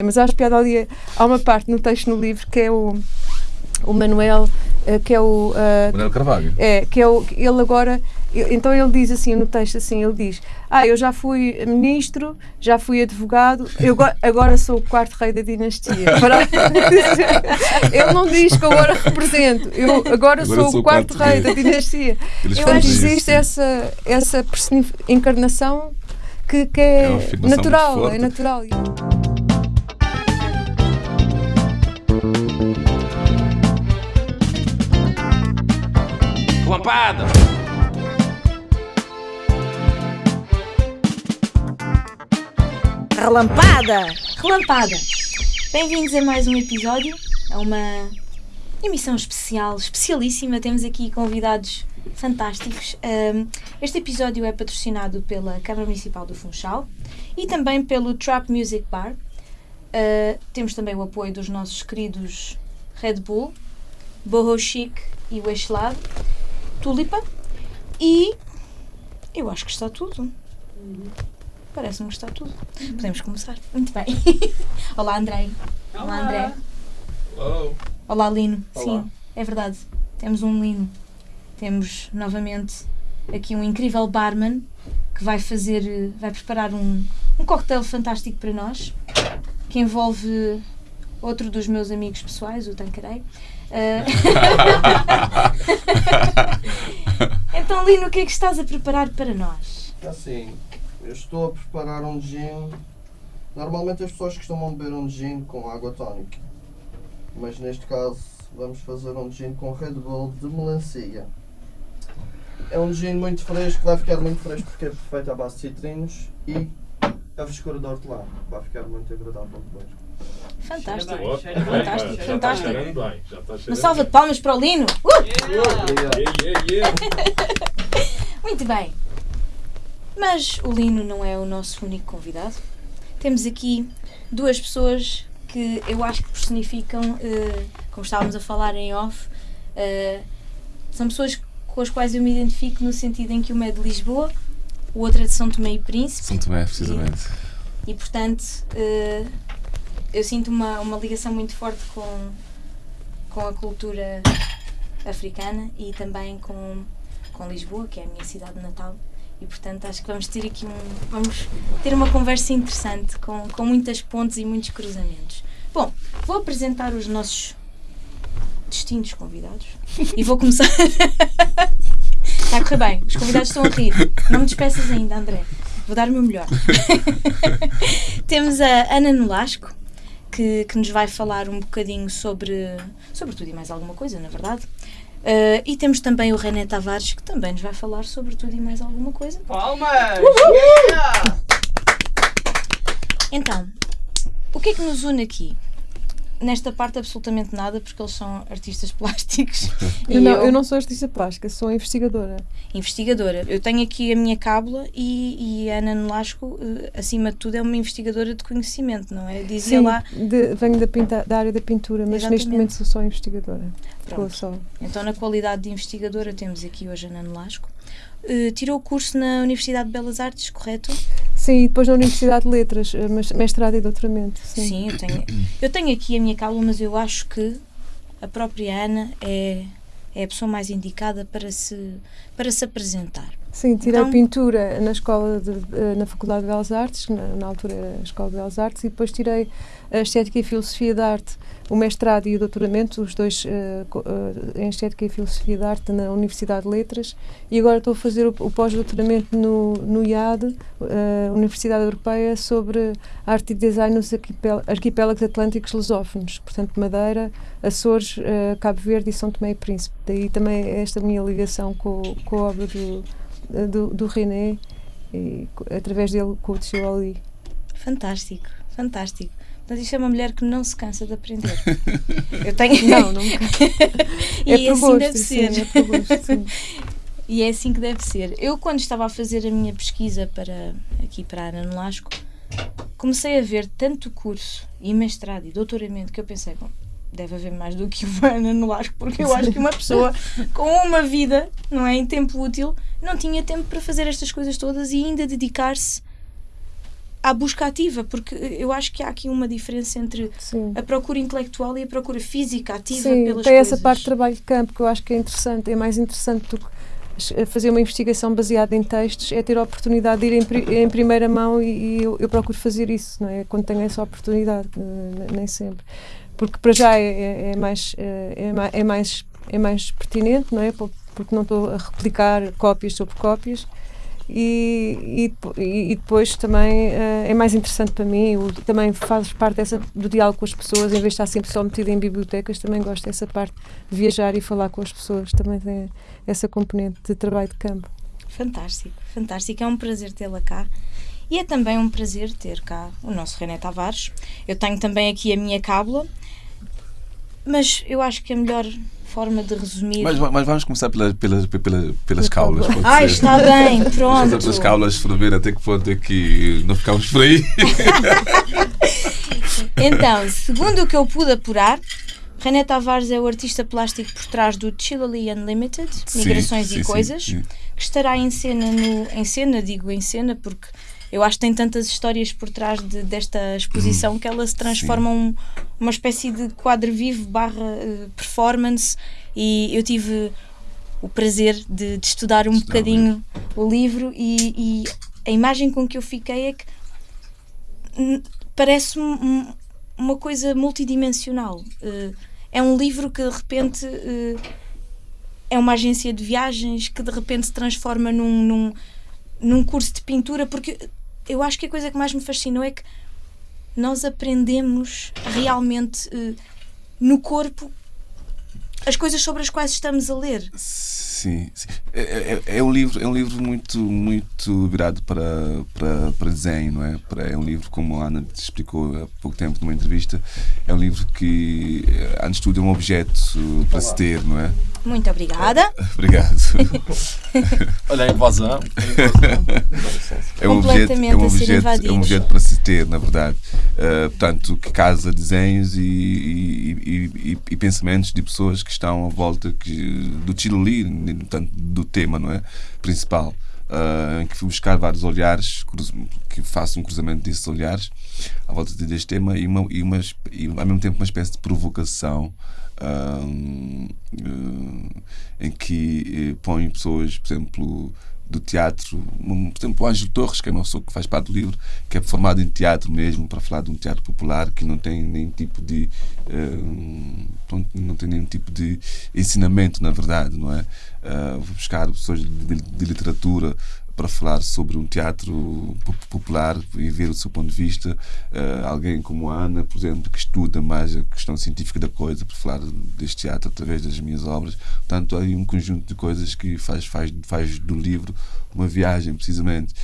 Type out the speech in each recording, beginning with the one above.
Mas acho piada ali, há uma parte no texto no livro que é o, o Manuel, eh, que é o. eh, Manuel Carvalho. é, que é o, ele agora, então ele diz assim no texto assim, ele diz, ah, eu já fui ministro, já fui advogado, eu go- agora sou o quarto rei da dinastia. Ele não diz que agora represento, eu agora, sou, o quarto, rei da dinastia. Eles eu acho que existe essa, essa encarnação que, que é, É natural, é natural. Lampada! Relampada! Relampada! Bem-vindos a mais um episódio, a uma emissão especial, especialíssima. Temos aqui convidados fantásticos. Este episódio é patrocinado pela Câmara Municipal do Funchal e também pelo Trap Music Bar. Ah, temos também o apoio dos nossos queridos Red Bull, Boho Chic e Eixlado, Tulipa e eu acho que está tudo. Parece-me que está tudo. Podemos começar. Muito bem. Olá, Andrei. Olá, André. Olá, Lino. Sim, é verdade. Temos um Lino. Temos novamente aqui um incrível barman que vai fazer, vai preparar um, um cocktail fantástico para nós que envolve outro dos meus amigos pessoais, o Tancarei. Eh, então, Lino, o que é que estás a preparar para nós? Assim, eu estou a preparar um gin. Normalmente as pessoas costumam beber um gin com água tónica. Mas neste caso vamos fazer um gin com Red Bull de melancia. É um gin muito fresco, vai ficar muito fresco porque é feito à base de citrinos e a frescura de hortelã. Vai ficar muito agradável depois. Fantástico. Boa. Fantástico, Já fantástico. Está cheirando bem. Já está Uma salva de palmas para o Lino. Uh! Yeah, yeah, yeah. Muito bem. Mas o Lino não é o nosso único convidado. Temos aqui duas pessoas que eu acho que personificam, eh, como estávamos a falar em off, eh, são pessoas com as quais eu me identifico no sentido em que uma é de Lisboa, o outro é de São Tomé e Príncipe. São Tomé, precisamente. E portanto, eh, eu sinto uma, uma ligação muito forte com, com a cultura africana e também com, com Lisboa, que é a minha cidade natal. E portanto acho que vamos ter aqui um. Vamos ter uma conversa interessante com, com muitas pontes e muitos cruzamentos. Bom, vou apresentar os nossos distintos convidados e vou começar. Está a correr bem, os convidados estão a rir. Não me despeças ainda, André. Vou dar o meu melhor. Temos a Ana Nolasco, que, que nos vai falar um bocadinho sobre, sobre tudo e mais alguma coisa, na verdade. Uh, e temos também o René Tavares, que também nos vai falar sobre tudo e mais alguma coisa. Palmas! Então, o que é que nos une aqui? Nesta parte, absolutamente nada, porque eles são artistas plásticos. Eu e não, eu não sou artista plástica, sou investigadora. investigadora. Eu tenho aqui a minha cábula e, e a Ana Nolasco, eh, acima de tudo, é uma investigadora de conhecimento, não é? Dizia Sim, lá. de- venho da, pinta- da área da pintura, mas Exatamente. neste momento sou só investigadora. Só. Então, na qualidade de investigadora, temos aqui hoje a Ana Nolasco. Eh, tirou o curso na Universidade de Belas Artes, correto? Sim, e depois na Universidade de Letras, eh, mestrado e doutoramento. Sim. Sim, eu tenho, eu tenho aqui a minha cábula, mas eu acho que a própria Ana é, é a pessoa mais indicada para se, para se apresentar. Sim, tirei Então- pintura na escola de, na Faculdade de Belas Artes, na, na altura era a Escola de Belas Artes, e depois tirei a Estética e Filosofia da Arte, o mestrado e o doutoramento, os dois eh, em Estética e Filosofia da Arte na Universidade de Letras, e agora estou a fazer o, o pós-doutoramento no, no IAD, eh, Universidade Europeia, sobre arte e design nos arquipélagos atlânticos lusófonos, portanto Madeira, Açores, eh, Cabo Verde e São Tomé e Príncipe. Daí também esta minha ligação com, com a obra do, do, do René e através dele com o Tio Ali. Fantástico, fantástico. Portanto, isto é uma mulher que não se cansa de aprender. Eu tenho. Não, não me e é por assim gosto, deve sim, ser. é por gosto, sim. E é assim que deve ser. Eu, quando estava a fazer a minha pesquisa para aqui para a Ana Nolasco, comecei a ver tanto curso e mestrado e doutoramento que eu pensei, bom, deve haver mais do que uma Ana Nolasco, porque eu acho que uma pessoa com uma vida, não é, em tempo útil, não tinha tempo para fazer estas coisas todas e ainda dedicar-se à busca ativa, porque eu acho que há aqui uma diferença entre Sim. a procura intelectual e a procura física ativa Sim, pelas tem coisas. essa parte de trabalho de campo que eu acho que é interessante, é mais interessante do que fazer uma investigação baseada em textos, é ter a oportunidade de ir em, pri- em primeira mão e, e eu, eu procuro fazer isso, não é? Quando tenho essa oportunidade, eh, ne- nem sempre. Porque para já é, é- é mais, é, ma- é mais, é mais pertinente, não é? Po- Porque não estou a replicar cópias sobre cópias. E, e, e- depois também eh, é mais interessante para mim, também faz parte dessa, do diálogo com as pessoas, em vez de estar sempre só metida em bibliotecas, também gosto dessa parte de viajar e falar com as pessoas, também tem essa componente de trabalho de campo. Fantástico, fantástico. É um prazer tê-la cá. E é também um prazer ter cá o nosso René Tavares. Eu tenho também aqui a minha cábula, mas eu acho que a melhor forma de resumir. Mas, mas vamos começar pelas, pelas, pelas, pelas caulas. Ah, está bem, pronto. pelas caulas para ver até que ponto é que não ficamos por aí. Então, segundo o que eu pude apurar, René Tavares é o artista plástico por trás do Chilly Unlimited, Migrações sim, e sim, Coisas, sim. que estará em cena, no, em cena, digo em cena, porque eu acho que tem tantas histórias por trás de- desta exposição que ela se transforma um, uma espécie de quadro vivo barra eh, performance e eu tive o prazer de, de estudar um Estudar o bocadinho o livro e, e a imagem com que eu fiquei é que parece um- um- uma coisa multidimensional. Eh, é um livro que de repente eh, é uma agência de viagens que de repente se transforma num, num, num curso de pintura, porque eu acho que a coisa que mais me fascinou é que nós aprendemos realmente eh, no corpo as coisas sobre as quais estamos a ler. Sim, sim. É, é- é um livro, é um livro muito, muito virado para, para, para desenho, não é? Para, é um livro, como a Ana te explicou há pouco tempo numa entrevista, é um livro que, eh, antes de tudo, é um objeto para se ter, não é? Muito obrigada. Obrigado. Olha a invasão. É um objeto, é um objeto, é um objeto para se ter, na verdade. Uh, portanto, que casa desenhos e, e, e- e- e pensamentos de pessoas que estão à volta que, do Chile, portanto, do tema não é? principal. Uh, em que fui buscar vários olhares, que faço um cruzamento desses olhares à volta deste tema e, uma, e, uma, e ao mesmo tempo uma espécie de provocação um, uh, em que eh, põe pessoas, por exemplo, do teatro, por exemplo, o Ângelo Torres, que é pessoa que faz parte do livro, que é formado em teatro mesmo, para falar de um teatro popular que não tem nenhum tipo de eh, pronto, não tem nenhum tipo de ensinamento, na verdade, não é? Uh, buscar pessoas de, de literatura para falar sobre um teatro po- popular e ver o seu ponto de vista. Uh, alguém como a Ana, por exemplo, que estuda mais a questão científica da coisa, para falar deste teatro através das minhas obras. Portanto, há aí um conjunto de coisas que faz, faz, faz do livro uma viagem, precisamente.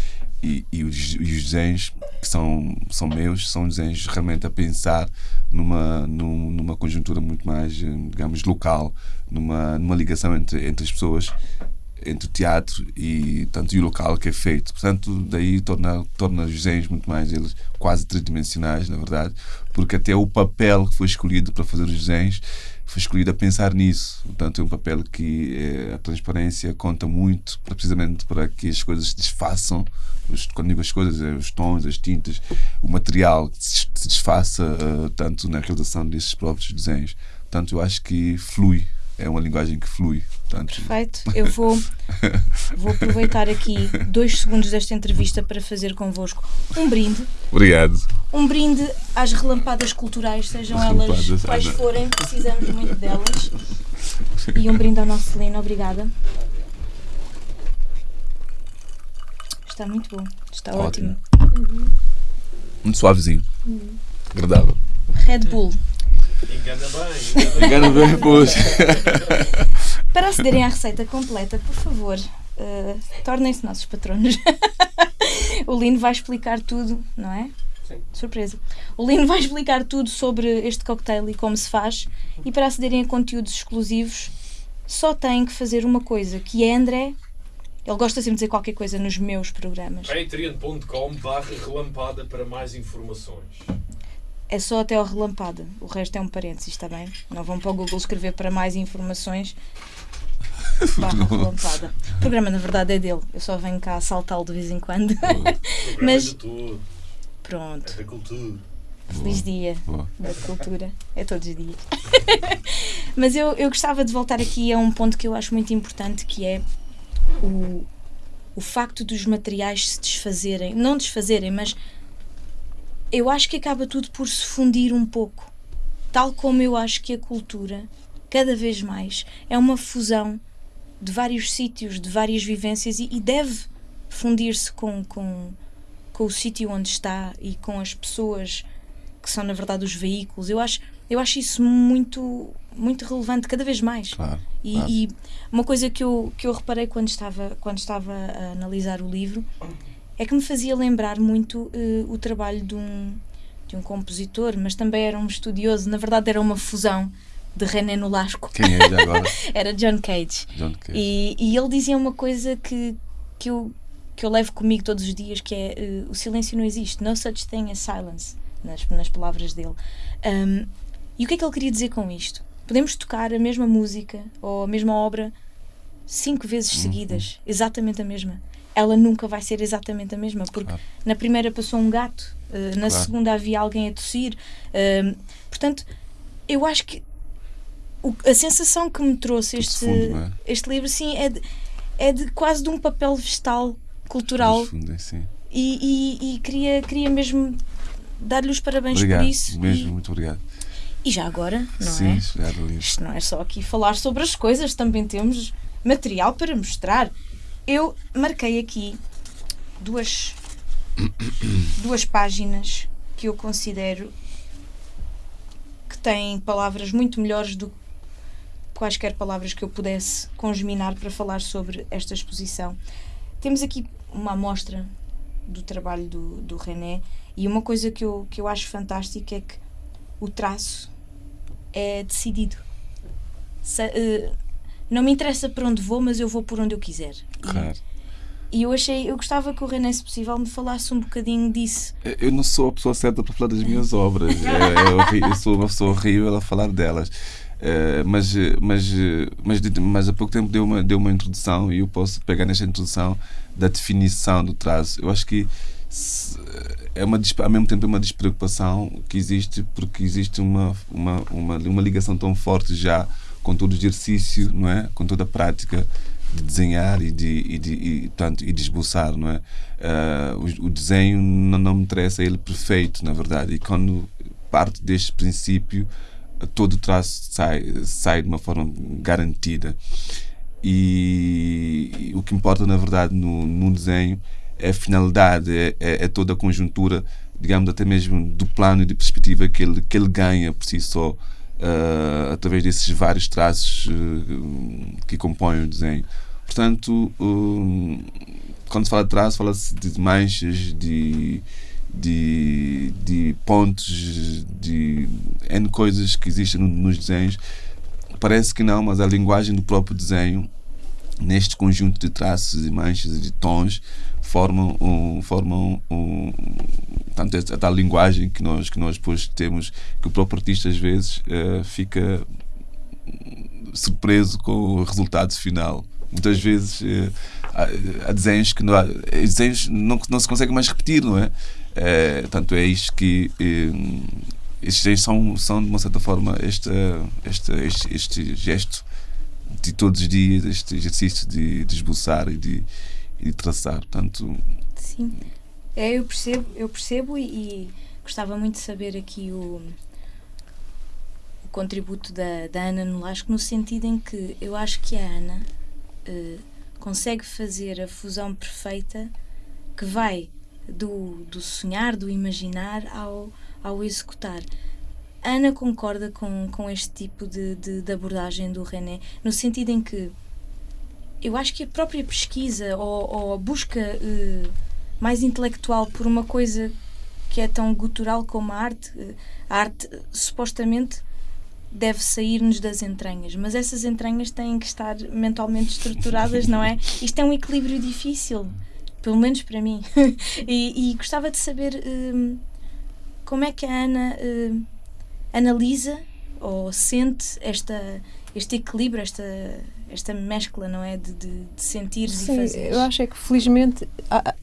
E, e, os, e os desenhos que são, são meus são desenhos realmente a pensar numa, num- numa conjuntura muito mais, eh, digamos, local, numa, numa ligação entre, entre as pessoas entre o teatro e tanto e o local que é feito. Portanto, daí torna, torna os desenhos muito mais eles quase tridimensionais, na verdade, porque até o papel que foi escolhido para fazer os desenhos foi escolhido a pensar nisso. Portanto, é um papel que eh, a transparência conta muito, precisamente para que as coisas se desfaçam. Os- Quando digo as coisas, é os tons, as tintas, o material que se se desfaça eh, tanto na realização desses próprios desenhos. Portanto, eu acho que flui. É uma linguagem que flui. Portanto, Perfeito. Eu vou, vou aproveitar aqui dois segundos desta entrevista para fazer convosco um brinde. obrigado. Um brinde às relampadas culturais, sejam As elas relampadas, quais forem, precisamos muito delas. E um brinde ao nosso Celino, obrigada. Está muito bom, está ótimo. Ótimo. Muito suavezinho. Agradável. Red Bull. Engana bem, engana bem. Para acederem à receita completa, por favor, eh, tornem-se nossos patronos. o Lino vai explicar tudo, não é? Sim. Surpresa. O Lino vai explicar tudo sobre este cocktail e como se faz. E para acederem a conteúdos exclusivos, só têm que fazer uma coisa, que é André. Ele gosta sempre de dizer qualquer coisa nos meus programas. Patreon.com barra relampada para mais informações. É só até ao relampada. O resto é um parênteses, está bem? Não vão para o Google escrever para mais informações. Barra relampada. O programa, na verdade, é dele. Eu só venho cá saltá-lo de vez em quando. Programa Mas-. Pronto. Da cultura. Feliz dia Boa. da cultura. É todos os dias. Mas eu, eu gostava de voltar aqui a um ponto que eu acho muito importante, que é o, o facto dos materiais se desfazerem. Não desfazerem, mas eu acho que acaba tudo por se fundir um pouco. Tal como eu acho que a cultura, cada vez mais, é uma fusão de vários sítios, de várias vivências e, e deve fundir-se com, com, com o sítio onde está e com as pessoas que são, na verdade, os veículos. Eu acho, eu acho isso muito, muito relevante, cada vez mais. Claro. E, claro. e uma coisa que eu, que eu reparei quando estava, quando estava a analisar o livro é que me fazia lembrar muito eh, o trabalho de um, de um compositor, mas também era um estudioso. Na verdade, era uma fusão de René Nolasco. Quem é já agora? Era John Cage. John Cage. E, e ele dizia uma coisa que, que, eu, que eu levo comigo todos os dias, que é eh, o silêncio não existe. No such thing as silence, nas, nas palavras dele. Um, e o que é que ele queria dizer com isto? Podemos tocar a mesma música ou a mesma obra cinco vezes Uhum. seguidas, exatamente a mesma. Ela nunca vai ser exatamente a mesma, porque Claro. na primeira passou um gato, eh, na Claro. segunda havia alguém a tossir. Um, portanto, eu acho que o- a sensação que me trouxe Tudo este, não é? este livro sim, é, de, é de quase de um papel vegetal cultural Nos fundos, sim. e, e- e queria, queria mesmo dar-lhe os parabéns Obrigado. por isso. Mesmo, E, muito obrigado. e já agora, não sim, é? Isto não é só aqui falar sobre as coisas, também temos material para mostrar. Eu marquei aqui duas, duas páginas que eu considero que têm palavras muito melhores do que quaisquer palavras que eu pudesse congeminar para falar sobre esta exposição. Temos aqui uma amostra do trabalho do, do René e uma coisa que eu, que eu acho fantástica é que o traço é decidido. Se- eh, não me interessa para onde vou, mas eu vou por onde eu quiser. E- Claro. E, eu achei, eu gostava que o René, se possível, me falasse um bocadinho disso. Eu não sou a pessoa certa para falar das minhas obras. É, eu, eu sou uma pessoa horrível a falar delas. É, mas, mas, mas, mas há pouco tempo deu uma, deu uma introdução e eu posso pegar nesta introdução da definição do traço. Eu acho que se- é uma, ao mesmo tempo é uma despreocupação que existe porque existe uma, uma, uma, uma ligação tão forte já com todo o exercício, não é? com toda a prática de desenhar e de, e de, e, tanto, e de esboçar, não é? Ah, o, o desenho não, não me interessa ele perfeito, na verdade, e quando parte deste princípio, todo o traço sai, sai de uma forma garantida. E, e o que importa, na verdade, no, no desenho é a finalidade, é, é, é toda a conjuntura, digamos, até mesmo do plano e de perspectiva que ele, que ele ganha por si só, ah, através desses vários traços ah, que compõem o desenho. Portanto, hum, quando se fala de traço, fala-se de manchas, de, de, de pontos, de N coisas que existem no- nos desenhos. Parece que não, mas a linguagem do próprio desenho, neste conjunto de traços e manchas e de tons, formam, um, formam um, tanto a tal linguagem que nós, que nós depois temos, que o próprio artista às vezes eh, fica surpreso com o resultado final. Muitas vezes eh, há, há desenhos que não, há, eh, desenhos não, não se conseguem mais repetir, não é? Eh, tanto é isto que eh, estes desenhos são, são de uma certa forma este, este, este, este gesto de todos os dias, este exercício de, de esboçar e de, e de traçar. Portanto, Sim. É, eu percebo, eu percebo e, e gostava muito de saber aqui o, o contributo da, da Ana Nolasco, no sentido em que eu acho que a Ana eh, consegue fazer a fusão perfeita que vai do, do sonhar, do imaginar ao, ao executar. Ana concorda com, com este tipo de, de, de abordagem do René, no sentido em que eu acho que a própria pesquisa ou, ou a busca eh, mais intelectual por uma coisa que é tão gutural como a arte, a arte supostamente deve sair-nos das entranhas, mas essas entranhas têm que estar mentalmente estruturadas, não é? Isto é um equilíbrio difícil, pelo menos para mim. e, e gostava de saber hum, como é que a Ana hum, analisa ou sente esta, este equilíbrio, esta, esta mescla, não é? De, de, de sentires Sim, e fazeres. eu acho é que felizmente há-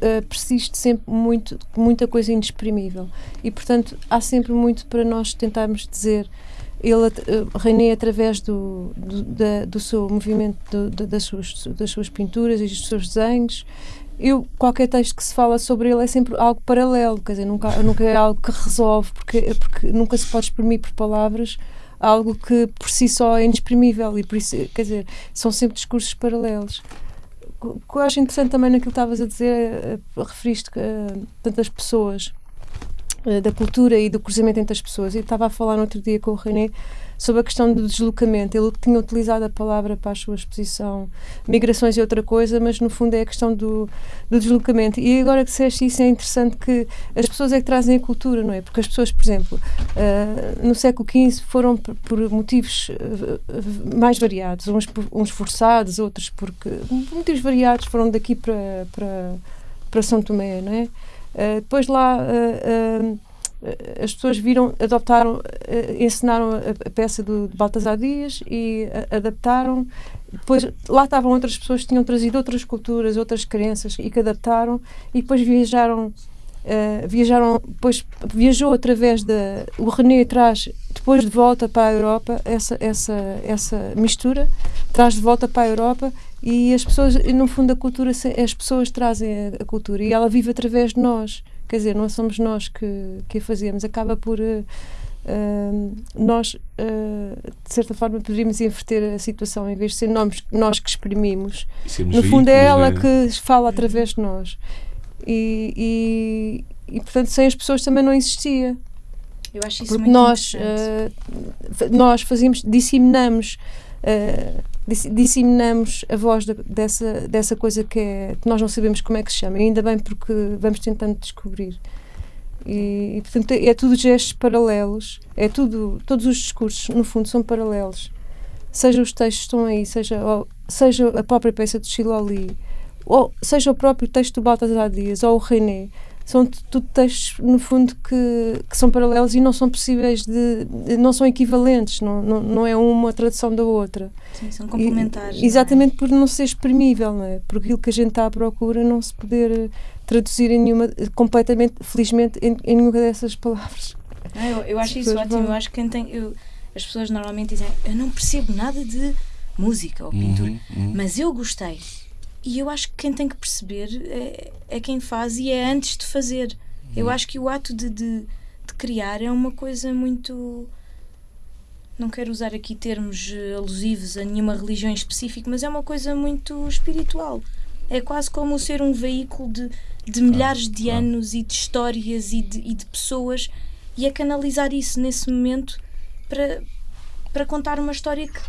eh, persiste sempre muito, muita coisa inexprimível e portanto há sempre muito para nós tentarmos dizer ele eh, René através do, do, da- do seu movimento do- da- das, suas, das suas pinturas e dos seus desenhos eu, qualquer texto que se fala sobre ele é sempre algo paralelo, quer dizer, nunca, nunca é algo que resolve, porque, porque nunca se pode exprimir por palavras algo que por si só é inexprimível e por isso, quer dizer, são sempre discursos paralelos. O que eu acho interessante também naquilo que estavas a dizer, eh, eh, referiste a tantas pessoas, eh, da cultura e do cruzamento entre as pessoas. Eu estava a falar no outro dia com o René sobre a questão do deslocamento. Ele tinha utilizado a palavra para a sua exposição migrações é outra coisa, mas no fundo é a questão do, do deslocamento. E agora que disseste isso, é interessante que as pessoas é que trazem a cultura, não é? Porque as pessoas, por exemplo, eh, no século XV foram por, por motivos eh, mais variados, uns, uns forçados, outros porque. por motivos variados foram daqui para, para, para São Tomé, não é? Eh, depois lá. eh, as pessoas viram, adoptaram, eh, encenaram a, peça do, de Baltasar Dias e a- adaptaram. Depois lá estavam outras pessoas que tinham trazido outras culturas, outras crenças e que adaptaram e depois viajaram. eh, viajaram, depois viajou através da. O René traz, depois de volta para a Europa, essa, essa, essa mistura, traz de volta para a Europa e as pessoas, no fundo, a cultura, as pessoas trazem a, a cultura e ela vive através de nós. Quer dizer, não somos nós que, que a fazemos, acaba por. eh, nós, eh, de certa forma, poderíamos inverter a situação, em vez de ser nós, nós que exprimimos, no fundo é ela né? que fala através de nós. E, e, e, portanto, sem as pessoas também não existia. Eu acho isso Porque muito nós, interessante. fa- nós fazemos, disseminamos, eh, dis- disseminamos a voz da- dessa, dessa coisa que, é, que nós não sabemos como é que se chama. E ainda bem porque vamos tentando descobrir. E, e, portanto, é tudo gestos paralelos, é tudo, todos os discursos, no fundo, são paralelos. Seja os textos estão aí, seja, ou- seja a própria peça do Chiloli, ou seja o próprio texto do Baltasar Dias, ou o René, são tudo textos, no fundo, que, que são paralelos e não são possíveis de. não são equivalentes, não, não, não é uma tradução da outra. Sim, são E- complementares. não é? exatamente por não ser exprimível, não é? Por aquilo que a gente está à procura não se poder eh, traduzir em nenhuma, completamente, felizmente, em, em nenhuma dessas palavras. Não, eu, eu acho isso ótimo. vão- Eu acho que quem tem. eu- as pessoas normalmente dizem eu não percebo nada de música ou pintura, Uhum, uhum. mas eu gostei. E eu acho que quem tem que perceber é, é quem faz e é antes de fazer. Eu acho que o ato de, de, de criar é uma coisa muito. Não quero usar aqui termos eh, alusivos a nenhuma religião em específico, mas é uma coisa muito espiritual. É quase como ser um veículo de, de milhares de claro. anos e de histórias e de, e de pessoas e a canalizar isso nesse momento para, para contar uma história que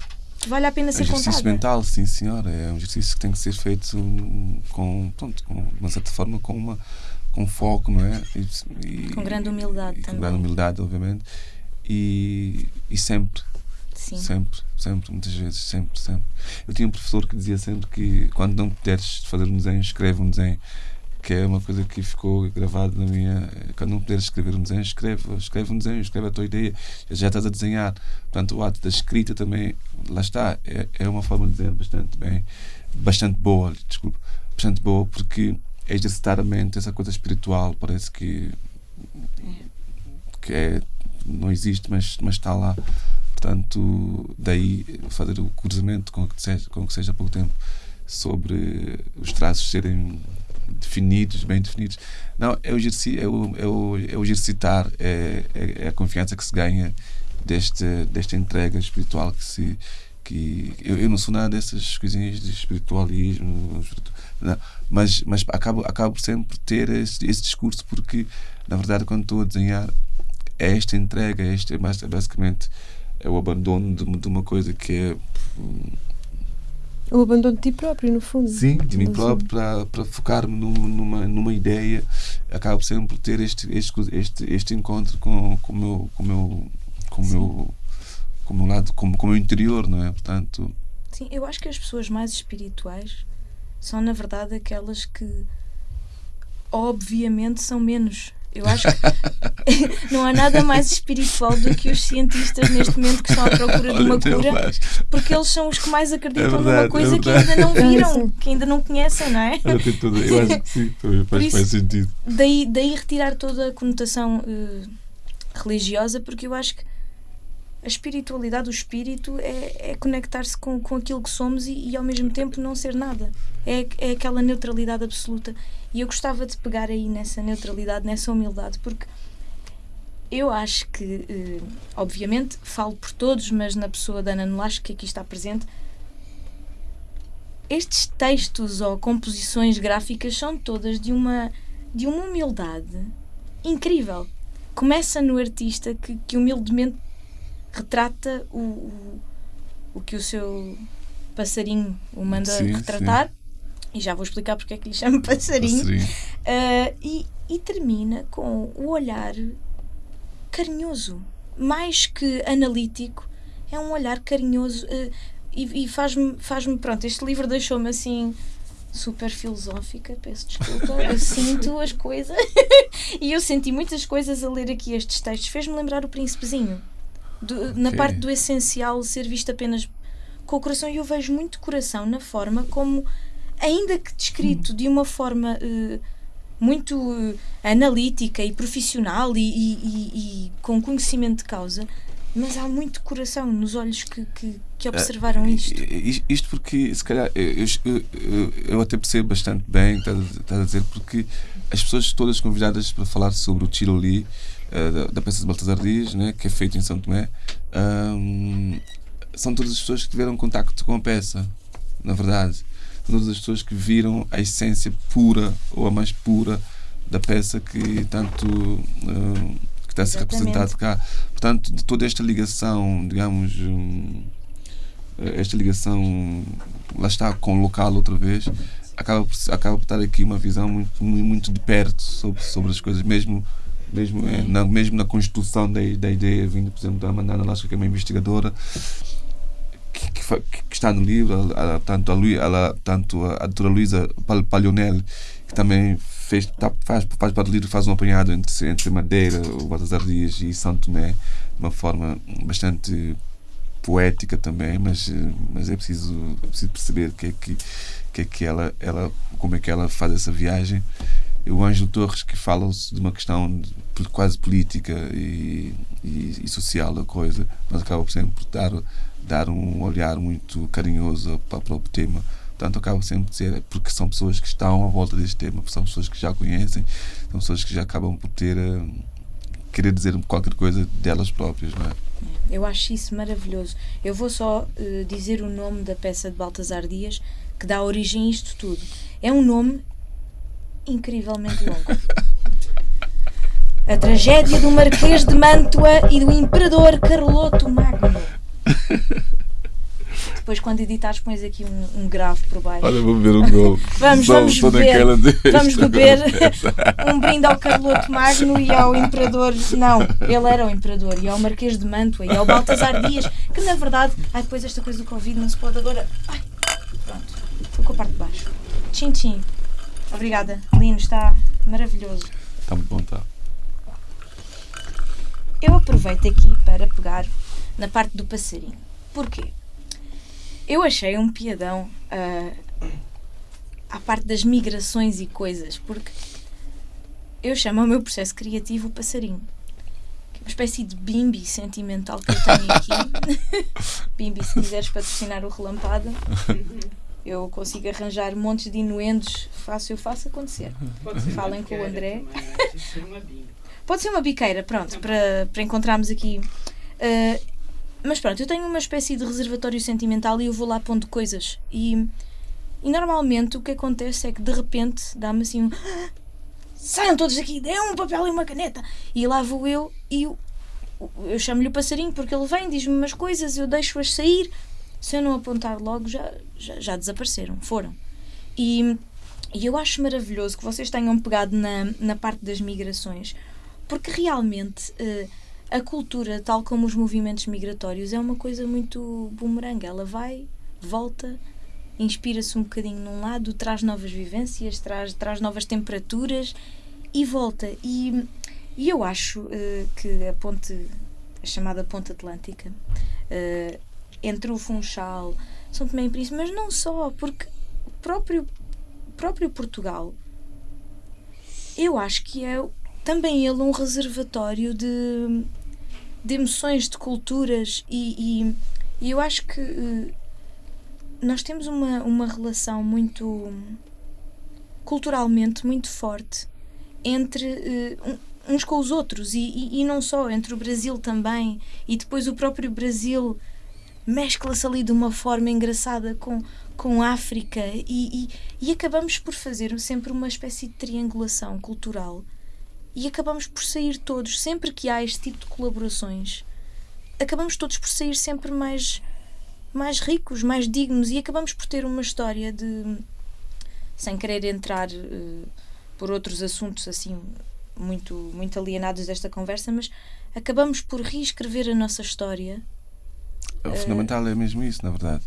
vale a pena ser exercício contada. mental, sim senhora. É um exercício que tem que ser feito com, pronto, com de uma certa forma, com uma com foco, não é? E, e- Com grande humildade e também. Com grande humildade, obviamente. E, e sempre, Sim. sempre, sempre, muitas vezes, sempre, sempre. Eu tinha um professor que dizia sempre que quando não puderes fazer um desenho, escreve um desenho. Que é uma coisa que ficou gravada na minha. Quando não puderes escrever um desenho, escreve, escreve um desenho, escreve a tua ideia, já estás a desenhar. Portanto, o ato da escrita também, lá está, é, é uma forma de desenhar bastante bem, bastante boa, desculpa, bastante boa, porque é exercitar a mente, essa coisa espiritual, parece que, que é, não existe, mas, mas está lá. Portanto, daí fazer o cruzamento com o que seja, com o que seja há pouco tempo sobre os traços serem definidos, bem definidos. Não, é o, é o, é o, é o exercitar, é, é, é a confiança que se ganha deste, desta entrega espiritual que se. Que eu, eu não sou nada dessas coisinhas de espiritualismo, espiritu- não, mas, mas acabo, acabo sempre ter esse, esse discurso porque, na verdade, quando estou a desenhar, é esta entrega, é este, é bas- basicamente é o abandono de, de uma coisa que é O abandono de ti próprio, no fundo. Sim, de mim próprio, para, para focar-me numa, numa, ideia, acabo sempre por ter este, este, este, este encontro com, com o meu, com o meu, com o meu, com o meu lado, com, com o meu interior, não é? Portanto, Sim, eu acho que as pessoas mais espirituais são, na verdade, aquelas que obviamente são menos Eu acho que não há nada mais espiritual do que os cientistas neste momento que estão à procura de uma cura, faz. porque eles são os que mais acreditam É numa verdade, coisa é que verdade. ainda não viram, Sim. que ainda não conhecem, não é? Tudo- Eu acho que sim, faz, isso- faz sentido. Daí, daí retirar toda a conotação eh, religiosa, porque eu acho que a espiritualidade, o espírito, é, é conectar-se com, com aquilo que somos e, e ao mesmo tempo não ser nada. É, é aquela neutralidade absoluta. E eu gostava de pegar aí nessa neutralidade, nessa humildade, porque eu acho que, eh, obviamente, falo por todos, mas na pessoa da Ana Nolasco, que aqui está presente, estes textos ou composições gráficas são todas de uma, de uma humildade incrível. Começa no artista que, que humildemente retrata o, o, o que o seu passarinho o manda Sim, retratar. E já vou explicar porque é que lhe chamo passarinho. Passarinho. Uh, e, e termina com o olhar carinhoso, mais que analítico, é um olhar carinhoso uh, e, e faz-me, faz-me, pronto, este livro deixou-me assim super filosófica, peço desculpa, eu sinto as coisas e eu senti muitas coisas a ler aqui estes textos, fez-me lembrar o príncipezinho, Do- na Ok. parte do essencial ser visto apenas com o coração e eu vejo muito coração na forma como, ainda que descrito de uma forma eh, muito eh, analítica e profissional e, e- e- e com conhecimento de causa, mas há muito coração nos olhos que, que, que observaram isto. Isto porque, se calhar, eu, eu, eu- até percebo bastante bem estás a- dizer, porque as pessoas todas convidadas para falar sobre o Tiro eh, da, peça de Baltasar Dias, né, que é feito em São Tomé, ahm, são todas as pessoas que tiveram contacto com a peça, na verdade. São todas as pessoas que viram a essência pura ou a mais pura da peça que tanto que está a ser Exatamente. representado cá. Portanto, de toda esta ligação, digamos, hum, esta ligação, lá está, com o local outra vez, acaba por, acaba por estar aqui uma visão muito, mu- muito de perto sobre, sobre as coisas, mesmo, mesmo, eh, na, mesmo na construção da, da ideia, vindo, por exemplo, da Amanda Lasca, que é uma investigadora, que, que, que está no livro, ela- ela- tanto a, Lui, ela, tanto a, a doutora Luísa Pal- Palionel, que também fez, tá, faz, faz parte do livro, faz um apanhado entre, entre Madeira, o Baltasar Dias e São Tomé, de uma forma bastante poética também, mas, eh, mas é preciso, é preciso perceber que é que, que, é que ela, ela, como é que ela faz essa viagem. O Ângelo Torres que fala de uma questão quase política e, e, e social da coisa, mas acaba por sempre dar, dar um olhar muito carinhoso para, para o tema. Portanto, acaba sempre por dizer, é porque são pessoas que estão à volta deste tema, são pessoas que já conhecem, são pessoas que já acabam por ter eh, querer dizer qualquer coisa delas próprias, não é? Eu acho isso maravilhoso. Eu vou só eh, dizer o nome da peça de Baltasar Dias que dá origem a isto tudo. É um nome incrivelmente longo. A tragédia do Marquês de Mantua e do Imperador Carloto Magno. Depois, quando editares, pões aqui um, um grave por baixo. Olha, vou beber um gol. Vamos, Só- vamos beber. Vamos beber um brinde ao Carloto Magno e ao Imperador. Não, ele era o Imperador. E ao Marquês de Mantua e ao Baltasar Dias, que na verdade. Ai, depois esta coisa do Covid não se pode agora. Ai, pronto. Foi com a parte de baixo. Tchim, tchim. Obrigada. Lino, está maravilhoso. Está muito bom, tá. Eu aproveito aqui para pegar na parte do passarinho. Porquê? Eu achei um piadão ah, à parte das migrações e coisas, porque eu chamo ao meu processo criativo o passarinho. Que é uma espécie de bimbi sentimental que eu tenho aqui. bimbi, se quiseres patrocinar o Relampada, eu consigo arranjar montes de inuendos. Faço, eu faço acontecer. Falem com o biqueira, André. não é? Pode ser uma bimba. Pode ser uma biqueira, pronto, para, para encontrarmos aqui. Uh, mas pronto, eu tenho uma espécie de reservatório sentimental e eu vou lá pondo coisas. E, e normalmente o que acontece é que de repente dá-me assim um. "Ah, Saiam todos daqui, dê um papel e uma caneta. E lá vou eu e eu, eu chamo-lhe o passarinho porque ele vem, diz-me umas coisas, eu deixo-as sair. Se eu não apontar logo, já, já, já desapareceram, foram. E, e eu acho maravilhoso que vocês tenham pegado na, na parte das migrações, porque realmente eh, a cultura, tal como os movimentos migratórios, é uma coisa muito bumerangue. Ela vai, volta, inspira-se um bocadinho num lado, traz novas vivências, traz, traz novas temperaturas e volta. E, e eu acho eh, que a ponte, a chamada Ponte Atlântica, eh, entre o Funchal, São Tomé e Príncipe, mas não só, porque o próprio, próprio Portugal, eu acho que é também ele um reservatório de, de emoções, de culturas e, e, e eu acho que eh, nós temos uma, uma relação muito culturalmente muito forte entre um- uns com os outros e, e, e não só, entre o Brasil também e depois o próprio Brasil mescla-se ali de uma forma engraçada com, com a África e, e, e acabamos por fazer sempre uma espécie de triangulação cultural. E acabamos por sair todos, sempre que há este tipo de colaborações, acabamos todos por sair sempre mais, mais ricos, mais dignos e acabamos por ter uma história de, sem querer entrar eh, por outros assuntos assim muito, muito alienados desta conversa, mas acabamos por reescrever a nossa história O fundamental é mesmo isso, na verdade.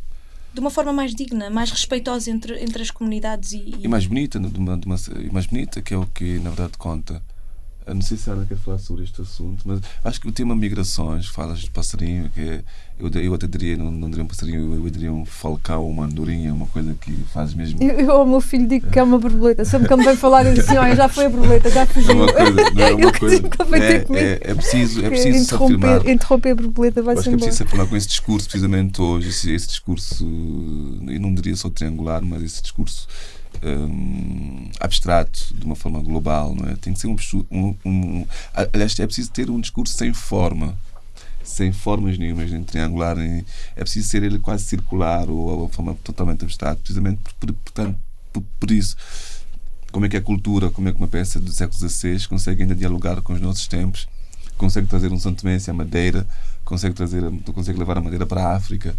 de uma forma mais digna, mais respeitosa entre, entre as comunidades e, E mais bonita, de uma, de uma- e mais bonita, que é o que na verdade conta. Eu não sei se a Ana quer falar sobre este assunto, mas acho que o tema migrações, falas de passarinho, que é- eu, eu até diria, não, não diria um passarinho, eu diria um falcão, uma andorinha, uma coisa que faz mesmo. Eu, eu ao meu filho digo que é uma borboleta. Sempre que ele me vem falar, eu digo assim: olha, já foi a borboleta, já É fugiu. uma coisa, não é uma Eu coisa. É, é, é preciso, é preciso se afirmar. interromper, interromper a borboleta Eu vai acho ser que é preciso afirmar com esse discurso, precisamente hoje, esse, esse discurso, eu não diria só triangular, mas esse discurso hum, abstrato, de uma forma global, não é? Tem que ser um, um, um. Aliás, é preciso ter um discurso sem forma, sem formas nenhumas, nem triangular, nem, é preciso ser ele quase circular ou, de forma totalmente abstrata, precisamente por, por, portanto, por, por isso. Como é que a cultura, como é que uma peça do século XVI consegue ainda dialogar com os nossos tempos, consegue trazer um Tomense à Madeira, consegue trazer, consegue levar a Madeira para a África.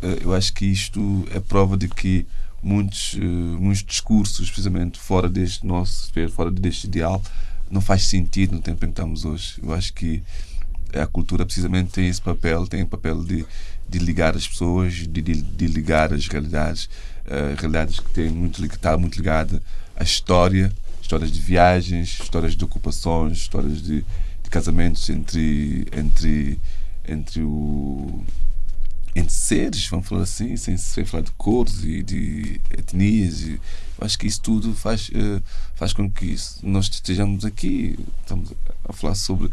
Eh, Eu acho que isto é prova de que muitos, eh, muitos discursos, precisamente fora deste nosso, fora deste ideal, não faz sentido no tempo em que estamos hoje. Eu acho que a cultura precisamente tem esse papel, tem o papel de, de ligar as pessoas, de, de, de ligar as realidades, eh, realidades que têm muito, que está muito ligada à história, histórias de viagens, histórias de ocupações, histórias de, de casamentos entre entre entre o entre seres, vamos falar assim, sem, sem falar de cores e de etnias. E, acho que isso tudo faz, eh, faz com que isso- nós estejamos aqui, estamos a falar sobre.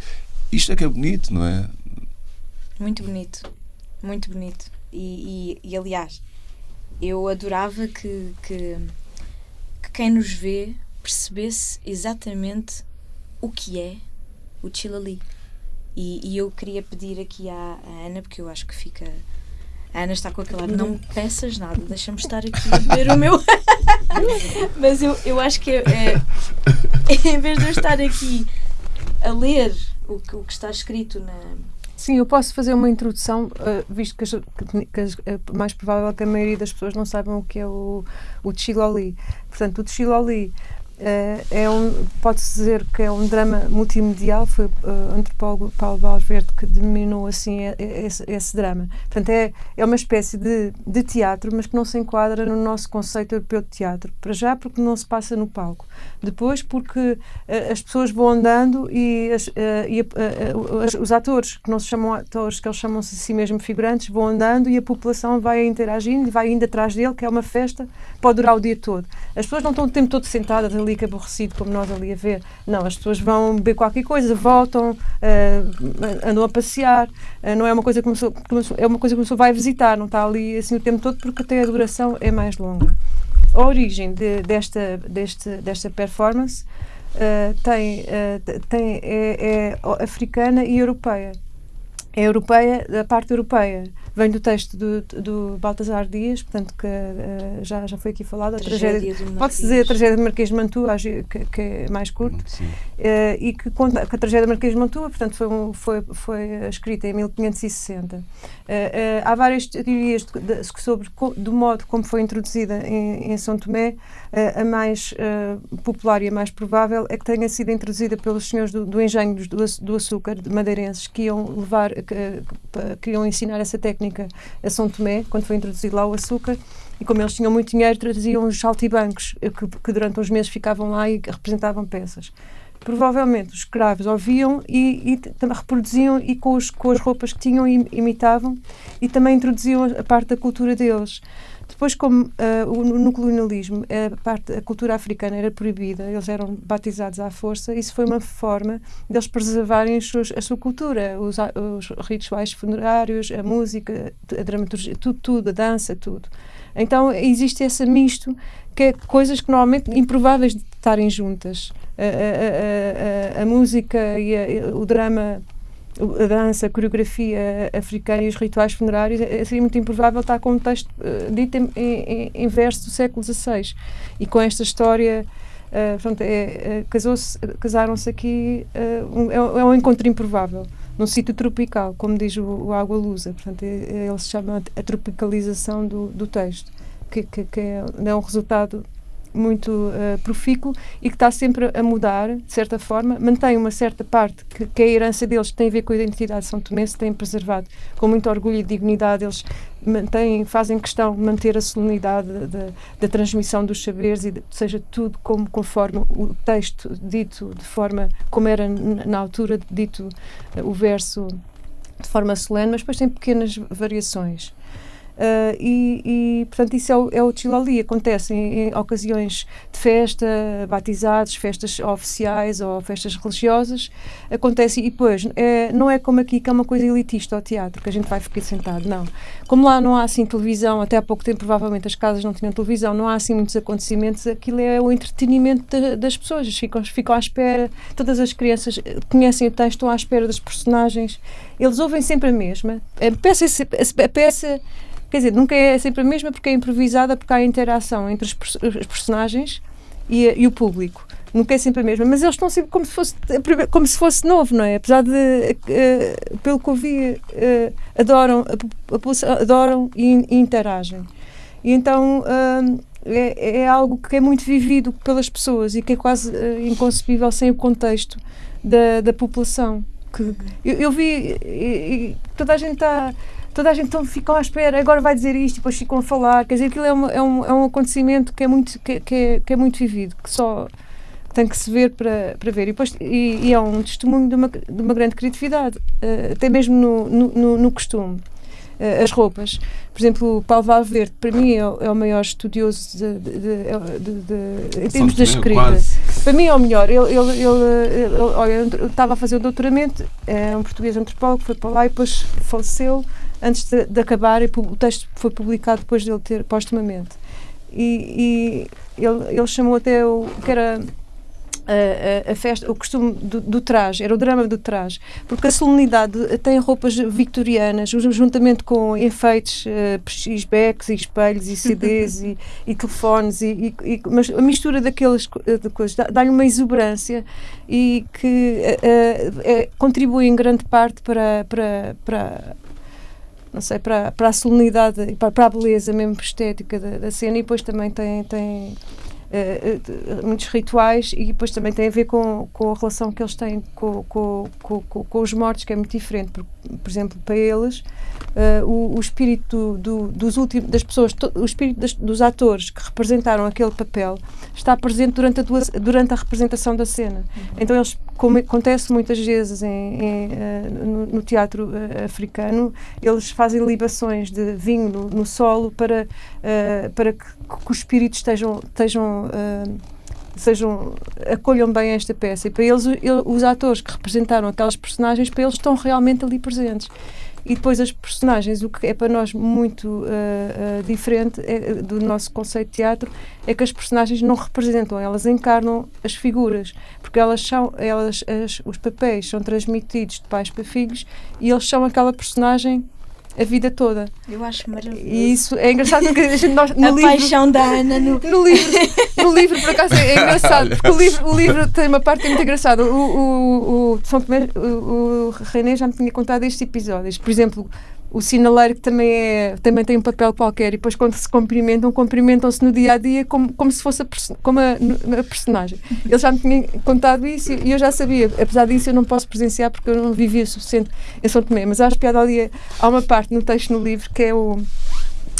Isto é que é bonito, não é? Muito bonito, muito bonito. E, e, e, aliás, eu adorava que, que, que quem nos vê percebesse exatamente o que é o Chilali. E, e eu queria pedir aqui à, à Ana, porque eu acho que fica. A Ana está com aquele ar, não me peças nada, deixa-me estar aqui a beber o meu. Mas eu, eu acho que é, é- em vez de eu estar aqui a ler o que, o que está escrito na, Sim, eu posso fazer uma introdução, eh, visto que, as, que, as- é mais provável que a maioria das pessoas não saibam o que é o, o Chiloli. Portanto, o Chiloli é um, pode-se dizer que é um drama multimedial, foi eh, o antropólogo Paulo Valverde que denominou assim esse, esse drama. Portanto, é, é uma espécie de, de teatro, mas que não se enquadra no nosso conceito europeu de teatro. Para já, porque não se passa no palco. Depois, porque eh, as pessoas vão andando e, as, eh, e a- eh, os atores, que não se chamam atores, que eles chamam-se a si mesmo figurantes, vão andando e a população vai interagindo e vai indo atrás dele, que é uma festa, pode durar o dia todo. As pessoas não estão o tempo todo sentadas ali, que aborrecido, como nós ali a ver. Não, as pessoas vão beber qualquer coisa, voltam, eh, andam a passear. eh, não é uma coisa que pessoa- é uma coisa que pessoa vai visitar, não está ali assim o tempo todo, porque até a duração é mais longa. A origem de- desta, deste, desta performance eh, tem, tem, é, é africana e europeia. É europeia, da parte europeia. Vem do texto do, do Baltasar Dias, portanto, que eh, já, já foi aqui falado. A tragédia, Pode-se dizer a tragédia de Marquês de Mantua, que, que é mais curto, eh, e que conta que a tragédia de Marquês de Mantua, portanto, foi, um- foi, foi escrita em 1560. Eh, eh, há várias teorias de- de- sobre co- do modo como foi introduzida em, em São Tomé. A mais popular e a mais provável é que tenha sido introduzida pelos senhores do, do engenho do, do açúcar, de madeirenses, que iam levar, que, que, que iam ensinar essa técnica técnica a São Tomé, quando foi introduzido lá o açúcar, e como eles tinham muito dinheiro, traziam os saltibancos, eh, que, que durante uns meses ficavam lá e representavam peças. Provavelmente os escravos ouviam e, e também reproduziam e com, os, com as roupas que tinham im- imitavam e também introduziam a parte da cultura deles. Depois, como o- no colonialismo a, parte, a cultura africana era proibida, eles eram batizados à força, isso foi uma forma deles preservarem seus- a sua cultura, os, os rituais funerários, a música, a dramaturgia, tudo, tudo, a dança, tudo. Então existe esse misto que é coisas que normalmente improváveis de estarem juntas. A, a- a- a- música e o drama, a dança, a coreografia africana e os rituais funerários, é- seria muito improvável estar com um texto eh, dito em, em, em verso do século XVI. E com esta história. portanto, é, é, casaram-se aqui, eh, um- é, é um encontro improvável, num sítio tropical, como diz o, o Água Lusa. Portanto, é, é, ele se chama a tropicalização do, do texto, que, que, que é, é um resultado muito eh, profícuo e que está sempre a mudar, de certa forma, mantém uma certa parte que, que é a herança deles, tem a ver com a identidade de São Tomé, se tem preservado com muito orgulho e dignidade. Eles mantêm, fazem questão de manter a solenidade da- da, transmissão dos saberes e de- seja tudo como conforme o texto dito, de forma como era na altura dito eh, o verso de forma solene, mas depois tem pequenas variações. Ah, e, e, portanto, isso é o, é o Chilali. Acontece em, em ocasiões de festa, batizados, festas oficiais ou festas religiosas. Acontece, e depois, é, não é como aqui, que é uma coisa elitista ao teatro, que a gente vai ficar sentado, não. Como lá não há assim televisão, até há pouco tempo provavelmente as casas não tinham televisão, não há assim muitos acontecimentos, aquilo é o entretenimento da- das pessoas, ficam, ficam à espera, todas as crianças eh, conhecem o texto, estão à espera dos personagens, eles ouvem sempre a mesma. A peça, é a peça Quer dizer, nunca é sempre a mesma porque é improvisada, porque há interação entre os, os personagens e, e o público. Nunca é sempre a mesma, mas eles estão sempre como se fosse, como se fosse novo, não é? Apesar de, eh, pelo que ouvi, eh, adoram, a adoram e, e interagem. E então hum, é, é algo que é muito vivido pelas pessoas e que é quase inconcebível sem o contexto da, da população. Que, eu, eu vi, e, e toda a gente está toda a gente então ficam à espera, agora vai dizer isto, e depois ficam a falar. Quer dizer, aquilo é, uma- é um, é um acontecimento que é muito, que, que é, que é muito vivido, que só tem que se ver para, para ver. E, depois, e, e é um testemunho de uma, de uma grande criatividade, eh, até mesmo no, no, no- costume. Eh, as roupas. Por exemplo, o Paulo Valverde, para mim, é o, é o maior estudioso de, de- de- de- em termos da escrita. quase. Para mim é o melhor. Ele, ele, ele, ele- olha, eu estava a fazer o doutoramento, é um português antropólogo, foi para lá e depois faleceu antes de, de acabar e o texto foi publicado depois dele ter postumamente. E, e ele, ele chamou até o que era a, a- a festa, o costume do, do traje, era o drama do traje, porque a solenidade tem roupas vitorianas, jun- juntamente com enfeites, uh, e espelhos, e CDs, e, e telefones, e, e- mas a mistura daquelas eh, de coisas dá- dá-lhe uma exuberância e que eh, contribui em grande parte para, para, para não sei, para, para a solenidade e para, para a beleza mesmo estética da, da cena e depois também tem, tem eh, muitos rituais e depois também tem a ver com, com a relação que eles têm com, com, com, com, os mortos, que é muito diferente. Por, por exemplo, para eles, eh, o, o espírito do, dos últimos, das pessoas, to- o espírito das- dos atores que representaram aquele papel está presente durante a, durante a representação da cena. Então eles, como acontece muitas vezes em, em, eh, no, no teatro eh, africano, eles fazem libações de vinho no, no solo para, para que, que os espíritos estejam, estejam sejam acolham bem esta peça. E para eles os atores que representaram aquelas personagens para eles estão realmente ali presentes. E depois as personagens o que é para nós muito eh, eh, diferente é, do nosso conceito de teatro é que as personagens não representam. Elas encarnam as figuras porque elas são elas as- os papéis são transmitidos de pais para filhos e eles são aquela personagem a vida toda Eu acho maravilhoso. e isso é engraçado porque a gente, nós, no a livro, paixão da Ana no. no livro, no livro, por acaso, é engraçado, porque o livro, o livro tem uma parte muito engraçada. O, o, o, São Tomé, o, o René já me tinha contado estes episódios. Por exemplo, o sinaleiro que também, é, também tem um papel qualquer e depois quando se cumprimentam, cumprimentam-se no dia a dia como, como se fosse a, como a, a personagem. Ele já me tinha contado isso e eu já sabia. Apesar disso, eu não posso presenciar porque eu não vivia o suficiente em São Tomé. Mas acho piada ali. Há uma parte no texto no livro que é o,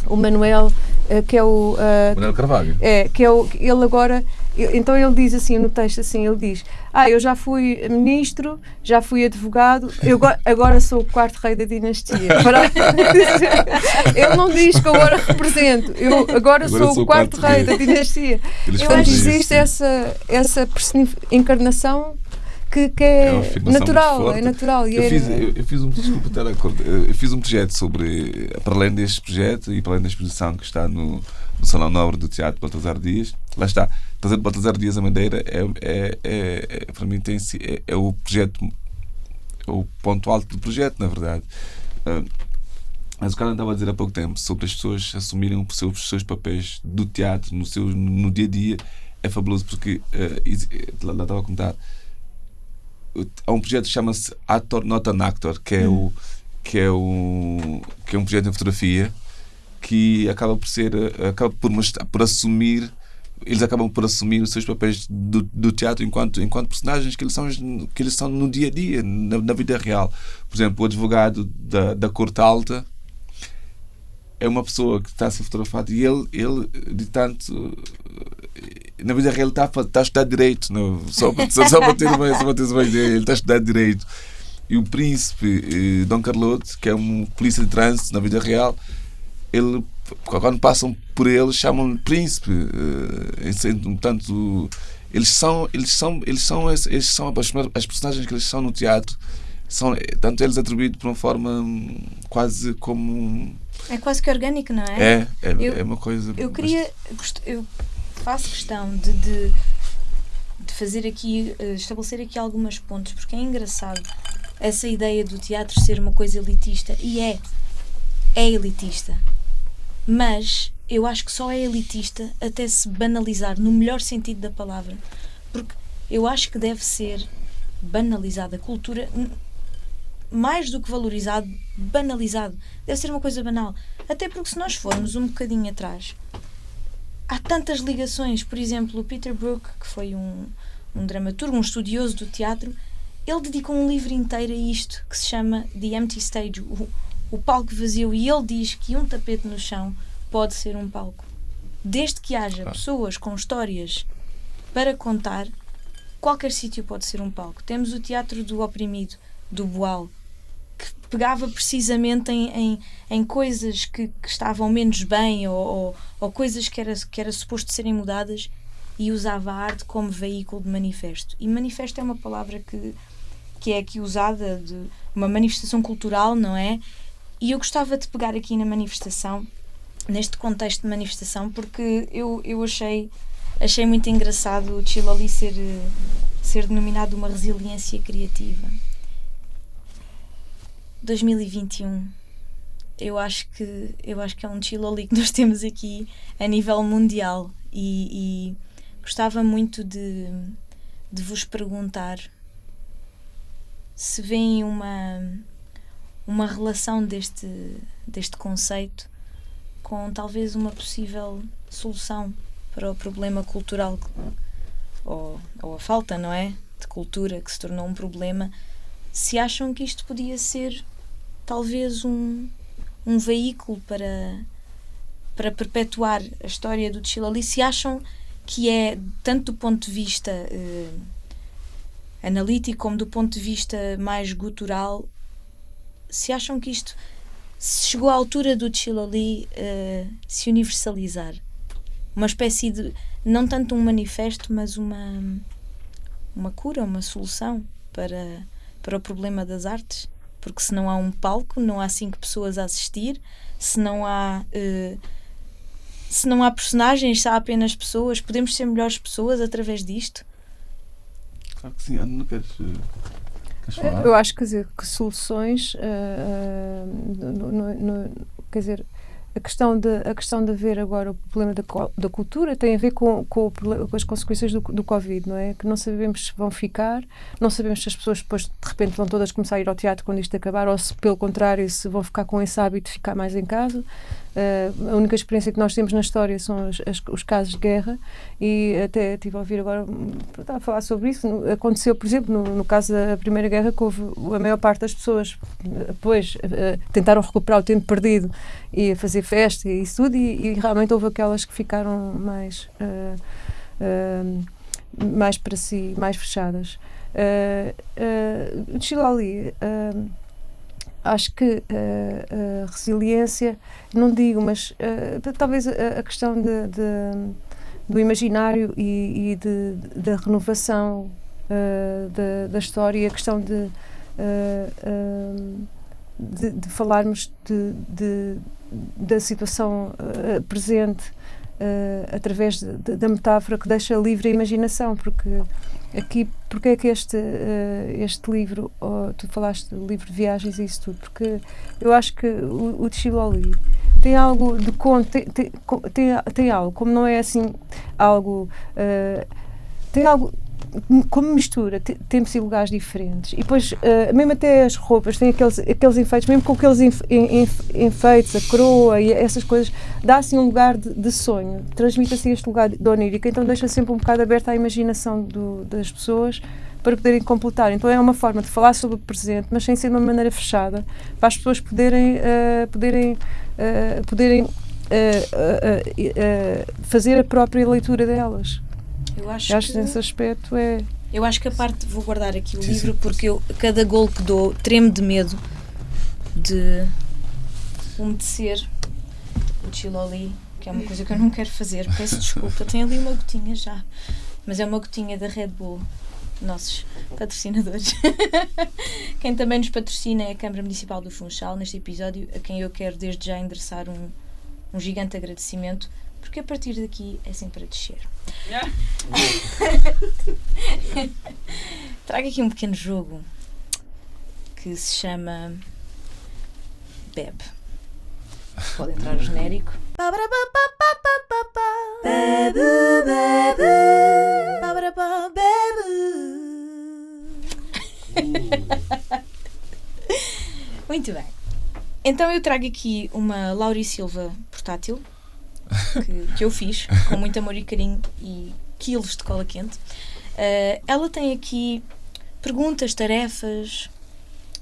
o Manuel, eh, que é o. eh, Manuel Carvalho. é, que é o, ele agora, então ele diz assim no texto assim, ele diz, ah, eu já fui ministro, já fui advogado, eu go- agora sou o quarto rei da dinastia. Ele não diz que agora represento, eu agora, sou, o quarto, rei da dinastia. Eles Eu acho que existe essa, essa encarnação que, que é, É natural, é natural. E Eu é- fiz, eu, eu fiz um, desculpa estar a cortar, eu fiz um projeto sobre, para além deste projeto e para além da exposição que está no, no Salão Nobre do Teatro Baltazar Dias, lá está, trazer Baltazar Dias a Madeira é, é, é, é- para mim tem, é, é o projeto, é o ponto alto do projeto, na verdade. Ah, mas o cara estava a dizer há pouco tempo sobre as pessoas assumirem os seus, os seus papéis do teatro no, seu, no dia a dia. É fabuloso porque exi- lá, lá estava a contar há um projeto que chama-se Actor Not an Actor, que é, o, que, é o, que é um projeto em fotografia que acaba por ser eh, acaba por, por assumir eles acabam por assumir os seus papéis do, do teatro enquanto, enquanto personagens que eles, são, que eles são no dia a dia, na, na vida real. Por exemplo, o advogado da, da Corte Alta é uma pessoa que está a ser fotografado e ele, ele de tanto na vida real ele está, está a estudar direito não? Só, para, só, só para ter uma, só para ter uma ideia ele está a estudar direito e o príncipe eh, Dom Carlote que é um polícia de trânsito na vida real ele quando passam por ele chamam-lhe príncipe eh, portanto eles são eles são eles são eles são as, personagens que eles são no teatro são eh, tanto eles atribuídos de uma forma hum, quase como É quase que orgânico, não é? é, é, Eu- é uma coisa. Eu queria. Eu faço questão de, de, de fazer aqui. eh, estabelecer aqui algumas pontos, porque é engraçado essa ideia do teatro ser uma coisa elitista. E é. É elitista. Mas eu acho que só é elitista até se banalizar, no melhor sentido da palavra. Porque eu acho que deve ser banalizada. A cultura. mais do que valorizado, banalizado. Deve ser uma coisa banal. Até porque se nós formos um bocadinho atrás, há tantas ligações. Por exemplo, o Peter Brook, que foi um, um dramaturgo, um estudioso do teatro, ele dedicou um livro inteiro a isto, que se chama The Empty Stage, o, o palco vazio, e ele diz que um tapete no chão pode ser um palco. Desde que haja Claro. pessoas com histórias para contar, qualquer sítio pode ser um palco. Temos o Teatro do Oprimido, do Boal, que pegava precisamente em, em, em coisas que, que estavam menos bem ou, ou, ou coisas que era, que era suposto serem mudadas e usava a arte como veículo de manifesto. E manifesto é uma palavra que, que é aqui usada de uma manifestação cultural, não é? E eu gostava de pegar aqui na manifestação, neste contexto de manifestação, porque eu, eu achei, achei muito engraçado o Chiloli ser, eh, ser denominado uma resiliência criativa. 2021 eu acho que eu acho que é um Chiloli que nós temos aqui a nível mundial e, e gostava muito de, de vos perguntar se veem uma uma relação deste deste conceito com talvez uma possível solução para o problema cultural ou, ou a falta, não é? De cultura que se tornou um problema. Se acham que isto podia ser talvez um, um veículo para, para perpetuar a história do Chilali, se acham que é, tanto do ponto de vista eh, analítico como do ponto de vista mais gutural, se acham que isto se chegou à altura do Chilali eh, se universalizar. Uma espécie de, não tanto um manifesto, mas uma, uma cura, uma solução para, para o problema das artes. Porque se não há um palco, não há cinco pessoas a assistir, se não há. eh, se não há personagens, se há apenas pessoas, podemos ser melhores pessoas através disto? Claro que sim, não queres, eh? Eu acho quer dizer, que soluções, ah, no- no- no- quer dizer, a questão de a questão de ver agora o problema da, da cultura tem a ver com, com, com as consequências do, do Covid, não é? Que não sabemos se vão ficar, não sabemos se as pessoas depois de repente vão todas começar a ir ao teatro quando isto acabar ou se pelo contrário se vão ficar com esse hábito de ficar mais em casa. Eh, a única experiência que nós temos na história são os, as- os casos de guerra e até estive a ouvir agora a falar sobre isso. Aconteceu, por exemplo, no, no caso da Primeira Guerra, que houve a maior parte das pessoas depois eh, tentaram recuperar o tempo perdido e fazer festa e isso tudo, e, e realmente houve aquelas que ficaram mais. eh, mais para si, mais fechadas. Uh, uh, Chilali, uh, acho que a resiliência, não digo, mas uh, talvez a, a questão de, de- do imaginário e, e de, da renovação da, da história, a questão de, de, falarmos da situação presente através da metáfora que deixa livre a imaginação, porque aqui, porque é que este, uh, este livro, oh, tu falaste do livro de viagens e isso tudo, porque eu acho que o, o Chiloli tem algo de conto, tem, tem, tem, tem algo, como não é assim algo, uh, tem algo como mistura te- tempos e lugares diferentes. E depois uh, mesmo até as roupas têm aqueles, aqueles enfeites mesmo com aqueles enf- en- enf- enfeites, a coroa e essas coisas dá assim um lugar de, de sonho. Transmite assim este lugar de onírica então deixa sempre um bocado aberta à imaginação do- das pessoas para poderem completar. Então é uma forma de falar sobre o presente mas sem ser de uma maneira fechada para as pessoas poderem uh, poderem uh, poderem fazer a própria leitura delas Eu acho, eu acho que, que nesse aspecto é eu acho que a parte. Vou guardar aqui o Sim, livro sim. porque eu, cada gol que dou, tremo de medo de umedecer o chiloli, que é uma coisa que eu não quero fazer. Peço desculpa, tem ali uma gotinha já. Mas é uma gotinha da Red Bull, nossos patrocinadores. quem também nos patrocina é a Câmara Municipal do Funchal, neste episódio, a quem eu quero desde já endereçar um, um gigante agradecimento, porque a partir daqui é sempre a descer. Trago aqui um pequeno jogo que se chama Bebe. Pode entrar o genérico. Bebe, bebe, bebe. Muito bem. Então eu trago aqui uma Lauri Silva portátil que, que eu fiz com muito amor e carinho e quilos de cola quente. Uh, ela tem aqui perguntas, tarefas,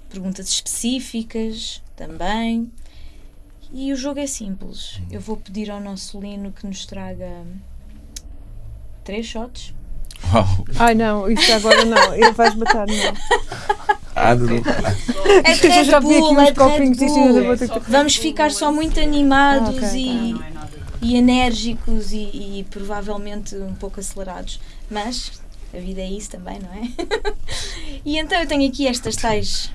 perguntas específicas também. E o jogo é simples. Eu vou pedir ao nosso Lino que nos traga três shots. Uau. ai não, isso agora não ele vais matar não Ah, não. É de Eu Red já vi aqui Bull, uns é de Red Bull. Vamos ficar só muito animados Ah, ok. e, Não, não é nada. E enérgicos e, e provavelmente um pouco acelerados. Mas a vida é isso também, não é? e então eu tenho aqui estas tais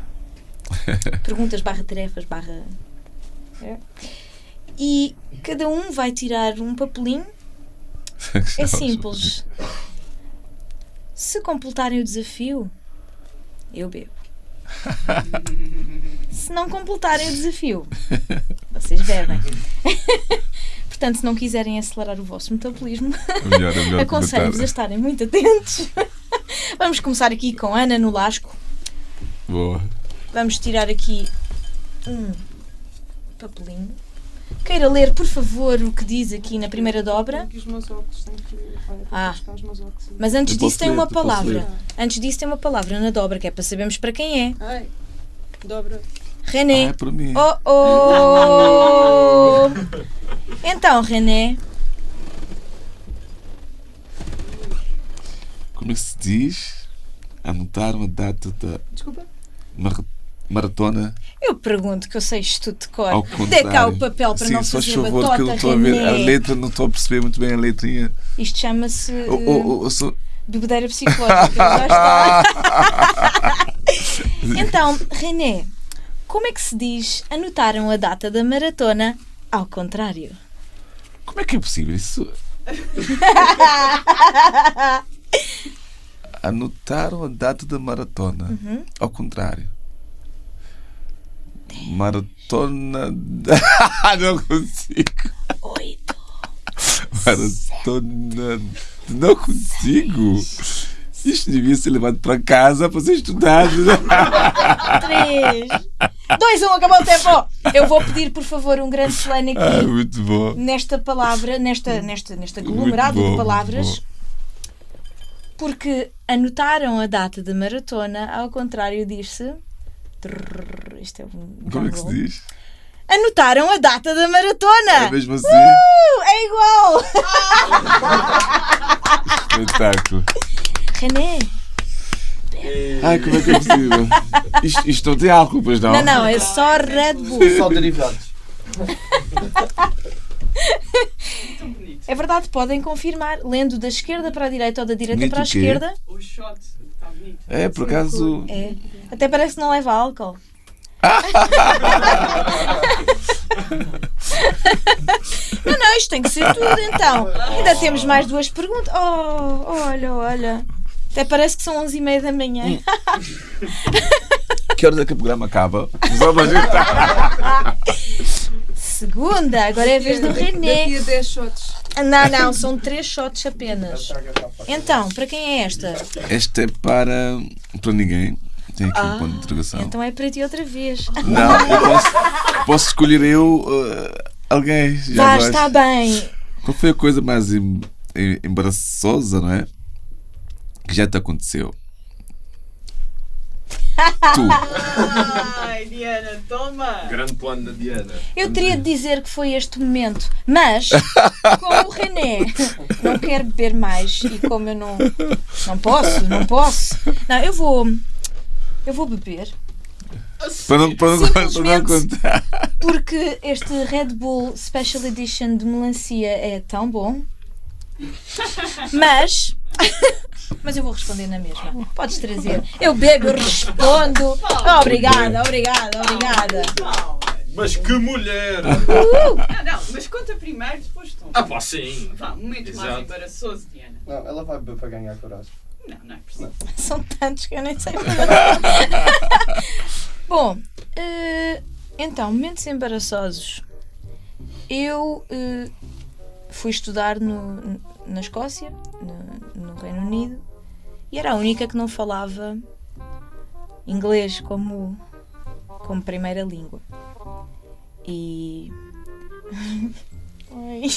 perguntas barra tarefas barra. é. E cada um vai tirar um papelinho. É simples. Se completarem o desafio, eu bebo. Se não completarem o desafio, vocês bebem. Portanto, se não quiserem acelerar o vosso metabolismo, É é aconselho-vos a estarem muito atentos. Vamos começar aqui com Ana no Lasco. Boa. Vamos tirar aqui um papelinho. Queira ler, por favor, o que diz aqui na primeira dobra. os meus óculos têm que olha, Ah. Mas antes disso tem uma palavra. Antes disso tem uma palavra na dobra, que é para sabermos para quem é. Ai, dobra. René. Ah, é para mim. Oh oh! Então, René, Como é que se diz? Anotar uma data da Desculpa. mar- maratona eu pergunto que eu sei isto tudo de cor. Dê cá o papel para Sim, não fazer favor, que eu batota, não estou a ver a René. letra, não estou a perceber muito bem a letrinha. Isto chama-se Oh, oh, oh, sou- bebedeira psicológica. Já está. Então, René, como é que se diz anotaram a data da maratona ao contrário? Como é que é possível isso? Anotaram a data da maratona. Uhum. Ao contrário. Maratona. não consigo. Oito. Maratona. Não consigo. Isto devia ser levado para casa para ser estudado. Três. Dois, um, acabou o tempo. Eu vou pedir, por favor, um grande Ah, aqui muito bom. nesta palavra, nesta, nesta, neste aglomerado bom, de palavras. Porque anotaram a data da maratona, ao contrário diz-se. Isto é um. Como é que se diz? Anotaram a data da maratona! É mesmo assim? Uh, é igual! Espetáculo. René! Ai, como é que é possível? Isto, isto não tem álcool, pois não? Não, não, é só Red Bull. Só derivados. É verdade, podem confirmar, lendo da esquerda para a direita ou da direita Bonito para a o quê? esquerda. O shot está bonito. É, por acaso. É. Até parece que não leva álcool. não, não, isto tem que ser tudo então. Ainda temos mais duas perguntas. Oh, olha, olha. Até parece que são 11 e meia da manhã. Que horas é que o programa acaba? Só para Segunda, agora é a vez do René. Daqui a 10 shots. Não, não, são três shots apenas. Então, para quem é esta? Esta é para. para ninguém. Tem aqui Ah, um ponto de interrogação. Então é para ti outra vez. Não, eu posso, posso escolher eu uh, alguém. Já Vá, está bem. Qual foi a coisa mais em- em- embaraçosa, não é? Que já te aconteceu? tu. Ai, Diana, toma! Grande plano da Diana. Eu teria de dizer que foi este momento, mas como o René não quer beber mais e como eu não não posso, não posso. Não, eu vou eu vou beber Para não, para não, para não contar. porque este Red Bull Special Edition de melancia é tão bom. Mas mas eu vou responder na mesma. Podes trazer. Eu bebo, eu respondo. Obrigada, obrigada, obrigada. Não, Mas que mulher! não, não, mas conta primeiro, depois tu. Ah pá, sim. Vá, momento mais Exato. embaraçoso, Diana. Não, ela vai beber para ganhar coragem. Não, não é preciso. São tantos que eu nem sei. Bom, eh, então, momentos embaraçosos. Eu eh, fui estudar no- na Escócia, no, no Reino Unido, e era a única que não falava inglês como, como primeira língua. E. Oi.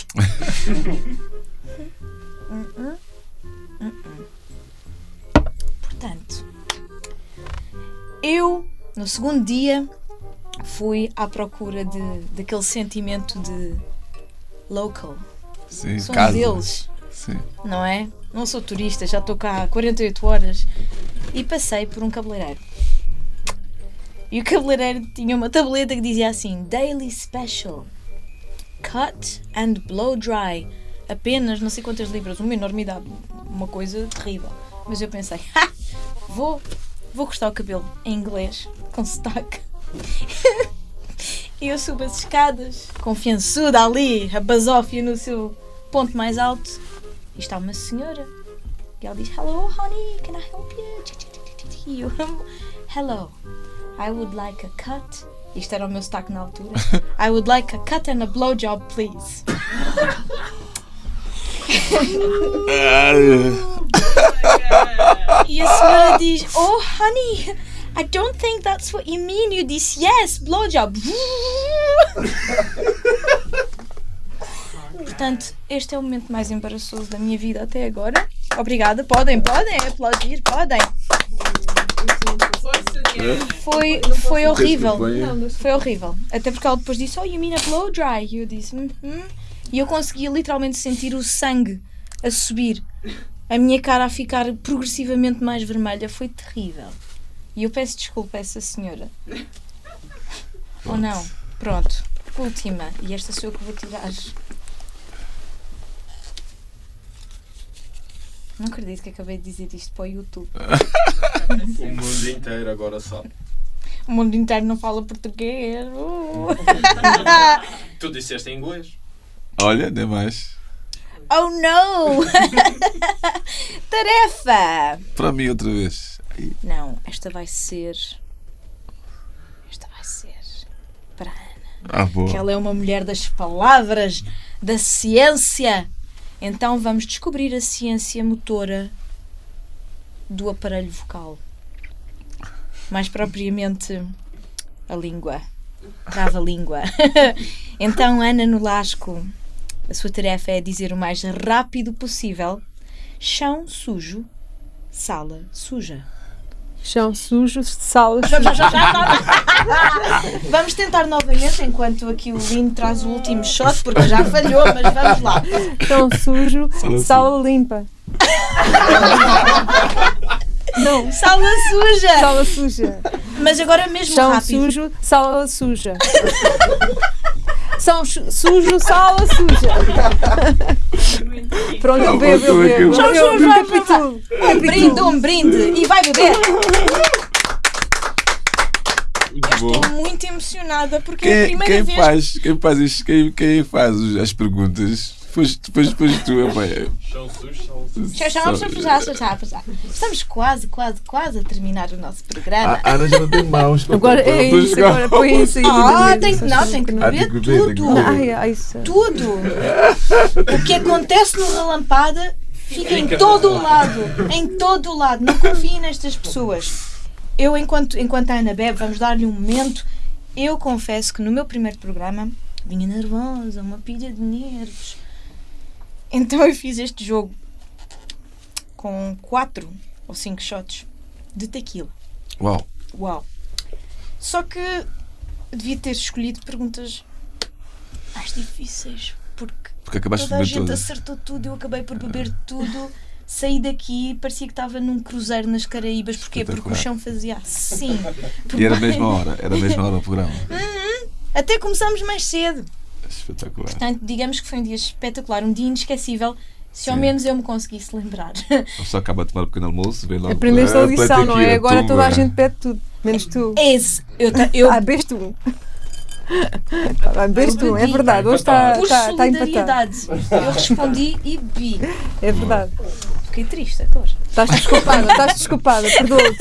Portanto, eu, no segundo dia, fui à procura de, daquele sentimento de local. Sim, um casa. deles, Sim. não é? Não sou turista, já estou cá há 48 horas. E passei por um cabeleireiro. E o cabeleireiro tinha uma tableta que dizia assim: Daily Special. Cut and blow dry. Apenas não sei quantas libras, uma enormidade, uma coisa terrível. Mas eu pensei, "Ha, vou, vou cortar o cabelo em inglês, com sotaque. e eu subo as escadas, confiançuda ali, a basófia no seu ponto mais alto. E está uma senhora. E ela diz: Hello, honey, can I help you? E eu, Hello, I would like a cut. Isto era o meu sotaque na altura. I would like a cut and a blowjob, please. E a senhora diz: Oh, honey, I don't think that's what you mean. You disse yes, blowjob. Portanto, este é o momento mais embaraçoso da minha vida até agora. Obrigada. Podem, podem aplaudir, podem. Foi, foi horrível. Foi horrível. Até porque ela depois disse: Oh, you mean a blow dry? E eu disse: "Hum, hum." E eu conseguia literalmente sentir o sangue a subir, a minha cara a ficar progressivamente mais vermelha. Foi terrível. E eu peço desculpa a essa senhora. Ou não? Pronto. Última. E esta sou eu que vou tirar. Não acredito que acabei de dizer isto para o YouTube. O mundo inteiro agora sabe. O mundo inteiro não fala português. Uh. Tu disseste em inglês. Olha, nem mais. Oh não! Tarefa! Para mim, outra vez. Não, esta vai ser. Esta vai ser. Ah, boa. que ela é uma mulher das palavras, da ciência. Então vamos descobrir a ciência motora do aparelho vocal. Mais propriamente a língua. Trava-língua. então, Ana Nolasco, a sua tarefa é dizer o mais rápido possível: chão sujo, sala suja. Chão sujo, sala Vamos tentar novamente enquanto aqui o Lino traz o último shot, porque já falhou, mas vamos lá. Chão sujo, sala limpa. Não, Sala suja! sala suja. Mas agora mesmo Chão rápido. sujo, sala suja. São su- sujo, sala suja. Pronto, eu bebo, eu bebo. Eu sujo, recapitulo. Um brinde, um brinde e vai beber. Estou muito emocionada porque é a Quem, primeira quem vez. faz, quem faz, isto, quem, quem faz as perguntas? Depois, depois, depois tu, é- Chão sujo, chão sujo. Já, já, já, já, já, já, já. Estamos quase, quase, quase a terminar o nosso programa. A Ana já não tem mãos Agora é isso, agora põe isso aí. Ah, tem que, não, tem que Ah, beber que tudo. Tudo. O que acontece no Relampada fica em todo o lado. Em todo o lado. Não confiem nestas pessoas. Eu, enquanto, enquanto a Ana bebe, vamos dar-lhe um momento. Eu confesso que no meu primeiro programa vinha nervosa, uma pilha de nervos. Então eu fiz este jogo com quatro ou cinco shots de tequila. Uau, Uau! Só que devia ter escolhido perguntas mais difíceis, porque porque acabaste de toda a gente todas. acertou tudo, eu acabei por beber tudo. Saí daqui e parecia que estava num cruzeiro nas Caraíbas. Porquê? Porque o chão fazia assim. E era a mesma hora, era a mesma hora o programa. Até começamos mais cedo. Espetacular. Portanto, digamos que foi um dia espetacular, um dia inesquecível. Se ao Sim. menos eu me conseguisse lembrar. A pessoa acaba de tomar um pequeno almoço, vem logo. Aprendeste a ah, lição, não é? Agora toda a tumba. gente pede tudo, menos tu. Esse, eu, eu Ah, bebes tu. Tá bebes tu, é verdade. Hoje está por está- está empatado. solidariedade, eu respondi e vi. É verdade. Fiquei triste agora. Estás desculpada, estás desculpada, perdoa-te.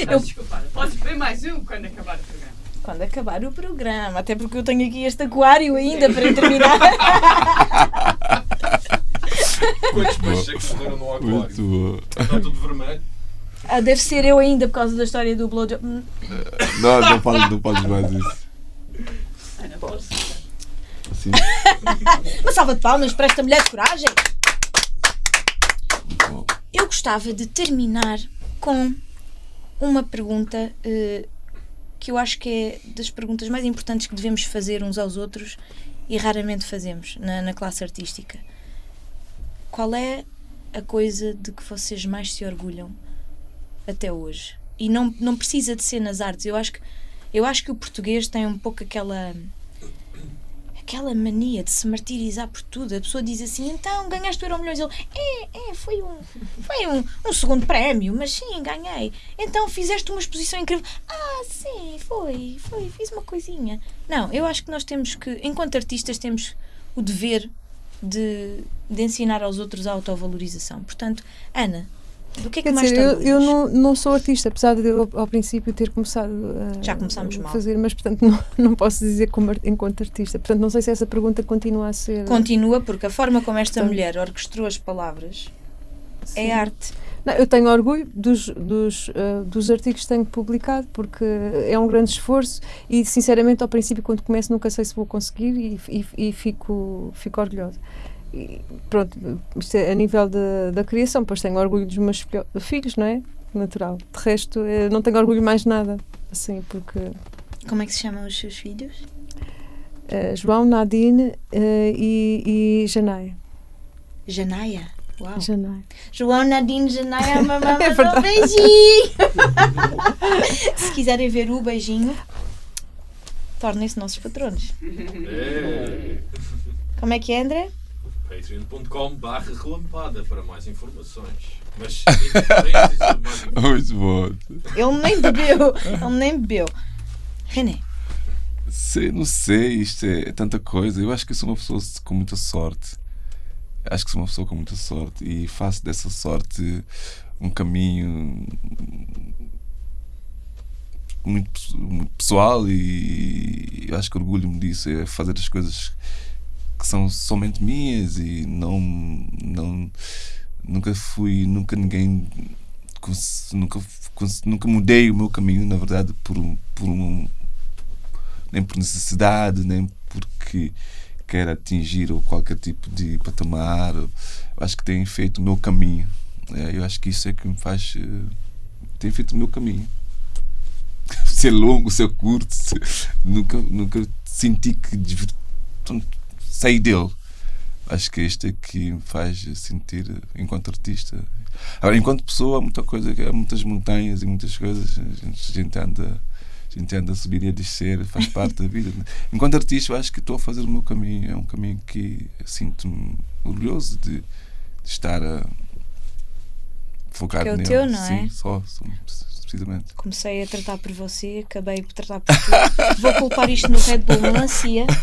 Estás desculpada. Podes beber mais um quando acabar o programa. Quando acabar o programa, até porque eu tenho aqui este aquário ainda para terminar. Quantos peixes é que morreram no aquário? Muito. Está tudo vermelho. Ah, deve ser eu ainda por causa da história do blowjob. Hum, Não, não podes, não podes mais isso. Ana, podes. Assim, Uma salva de palmas para esta mulher de coragem. muito bom. Eu gostava de terminar com uma pergunta eh, que eu acho que é das perguntas mais importantes que devemos fazer uns aos outros e raramente fazemos na, na classe artística. Qual é a coisa de que vocês mais se orgulham até hoje? E não, não precisa de ser nas artes. Eu acho que, eu acho que o português tem um pouco aquela aquela mania de se martirizar por tudo. A pessoa diz assim, então ganhaste o Euro Milhões. Ele, é, é, foi um, foi um, um segundo prémio, mas sim, ganhei. Então fizeste uma exposição incrível. Ah, sim, foi, foi, fiz uma coisinha. Não, eu acho que nós temos que, enquanto artistas, temos o dever de, de ensinar aos outros a autovalorização. Portanto, Ana, do que é que Quer mais dizer, eu, eu não, não sou artista, apesar de eu ao princípio ter começado a Já começámos a mal. fazer, mas portanto não, não posso dizer como, enquanto artista. Portanto, não sei se essa pergunta continua a ser. Continua, porque a forma como esta Portanto- mulher orquestrou as palavras Sim. é arte. Não, eu tenho orgulho dos, dos, eh, dos artigos que tenho publicado porque é um grande esforço e sinceramente ao princípio quando começo nunca sei se vou conseguir e, e, e fico, fico orgulhosa. E, pronto, isto é a nível da, da criação, pois tenho orgulho dos meus filho- filhos, não é? Natural. De resto, eh, não tenho orgulho mais de nada, assim, porque Como é que se chamam os seus filhos? eh, João, Nadine eh, e, e Janaia. Janaia. Uau. Janaia. João Nadine Janaia, mamãe, É verdade. um beijinho. Se quiserem ver o beijinho, tornem-se nossos patronos. É. Como é que é, André? patreon.com barra relampada para mais informações. Mas. Muito bom. Ele nem bebeu. Ele nem bebeu. René, Sei, não sei, isto é, é tanta coisa. Eu acho que sou uma pessoa com muita sorte. Acho que sou uma pessoa com muita sorte e faço dessa sorte um caminho muito, muito pessoal e eu acho que orgulho-me disso, é fazer as coisas que são somente minhas e não, não nunca fui, nunca ninguém nunca, nunca mudei o meu caminho, na verdade, por, por um nem por necessidade, nem porque quero atingir ou qualquer tipo de patamar. Eu acho que tenho feito o meu caminho. É, eu acho que isso é que me faz. eh, Tenho feito o meu caminho. ser longo, ser curto, nunca, nunca senti que saí dele. Acho que este é que me faz sentir enquanto artista. Agora, enquanto pessoa, há muita coisa, há muitas montanhas e muitas coisas. A gente, a gente anda. A gente anda a subir e a descer, faz parte da vida. Enquanto artista, eu acho que estou a fazer o meu caminho. É um caminho que sinto-me orgulhoso de, de estar a focar Que é o nele. teu, não Sim, é? só, só, precisamente. Comecei a tratar por você, acabei por tratar por tu. Vou culpar isto no Red Bull Melancia.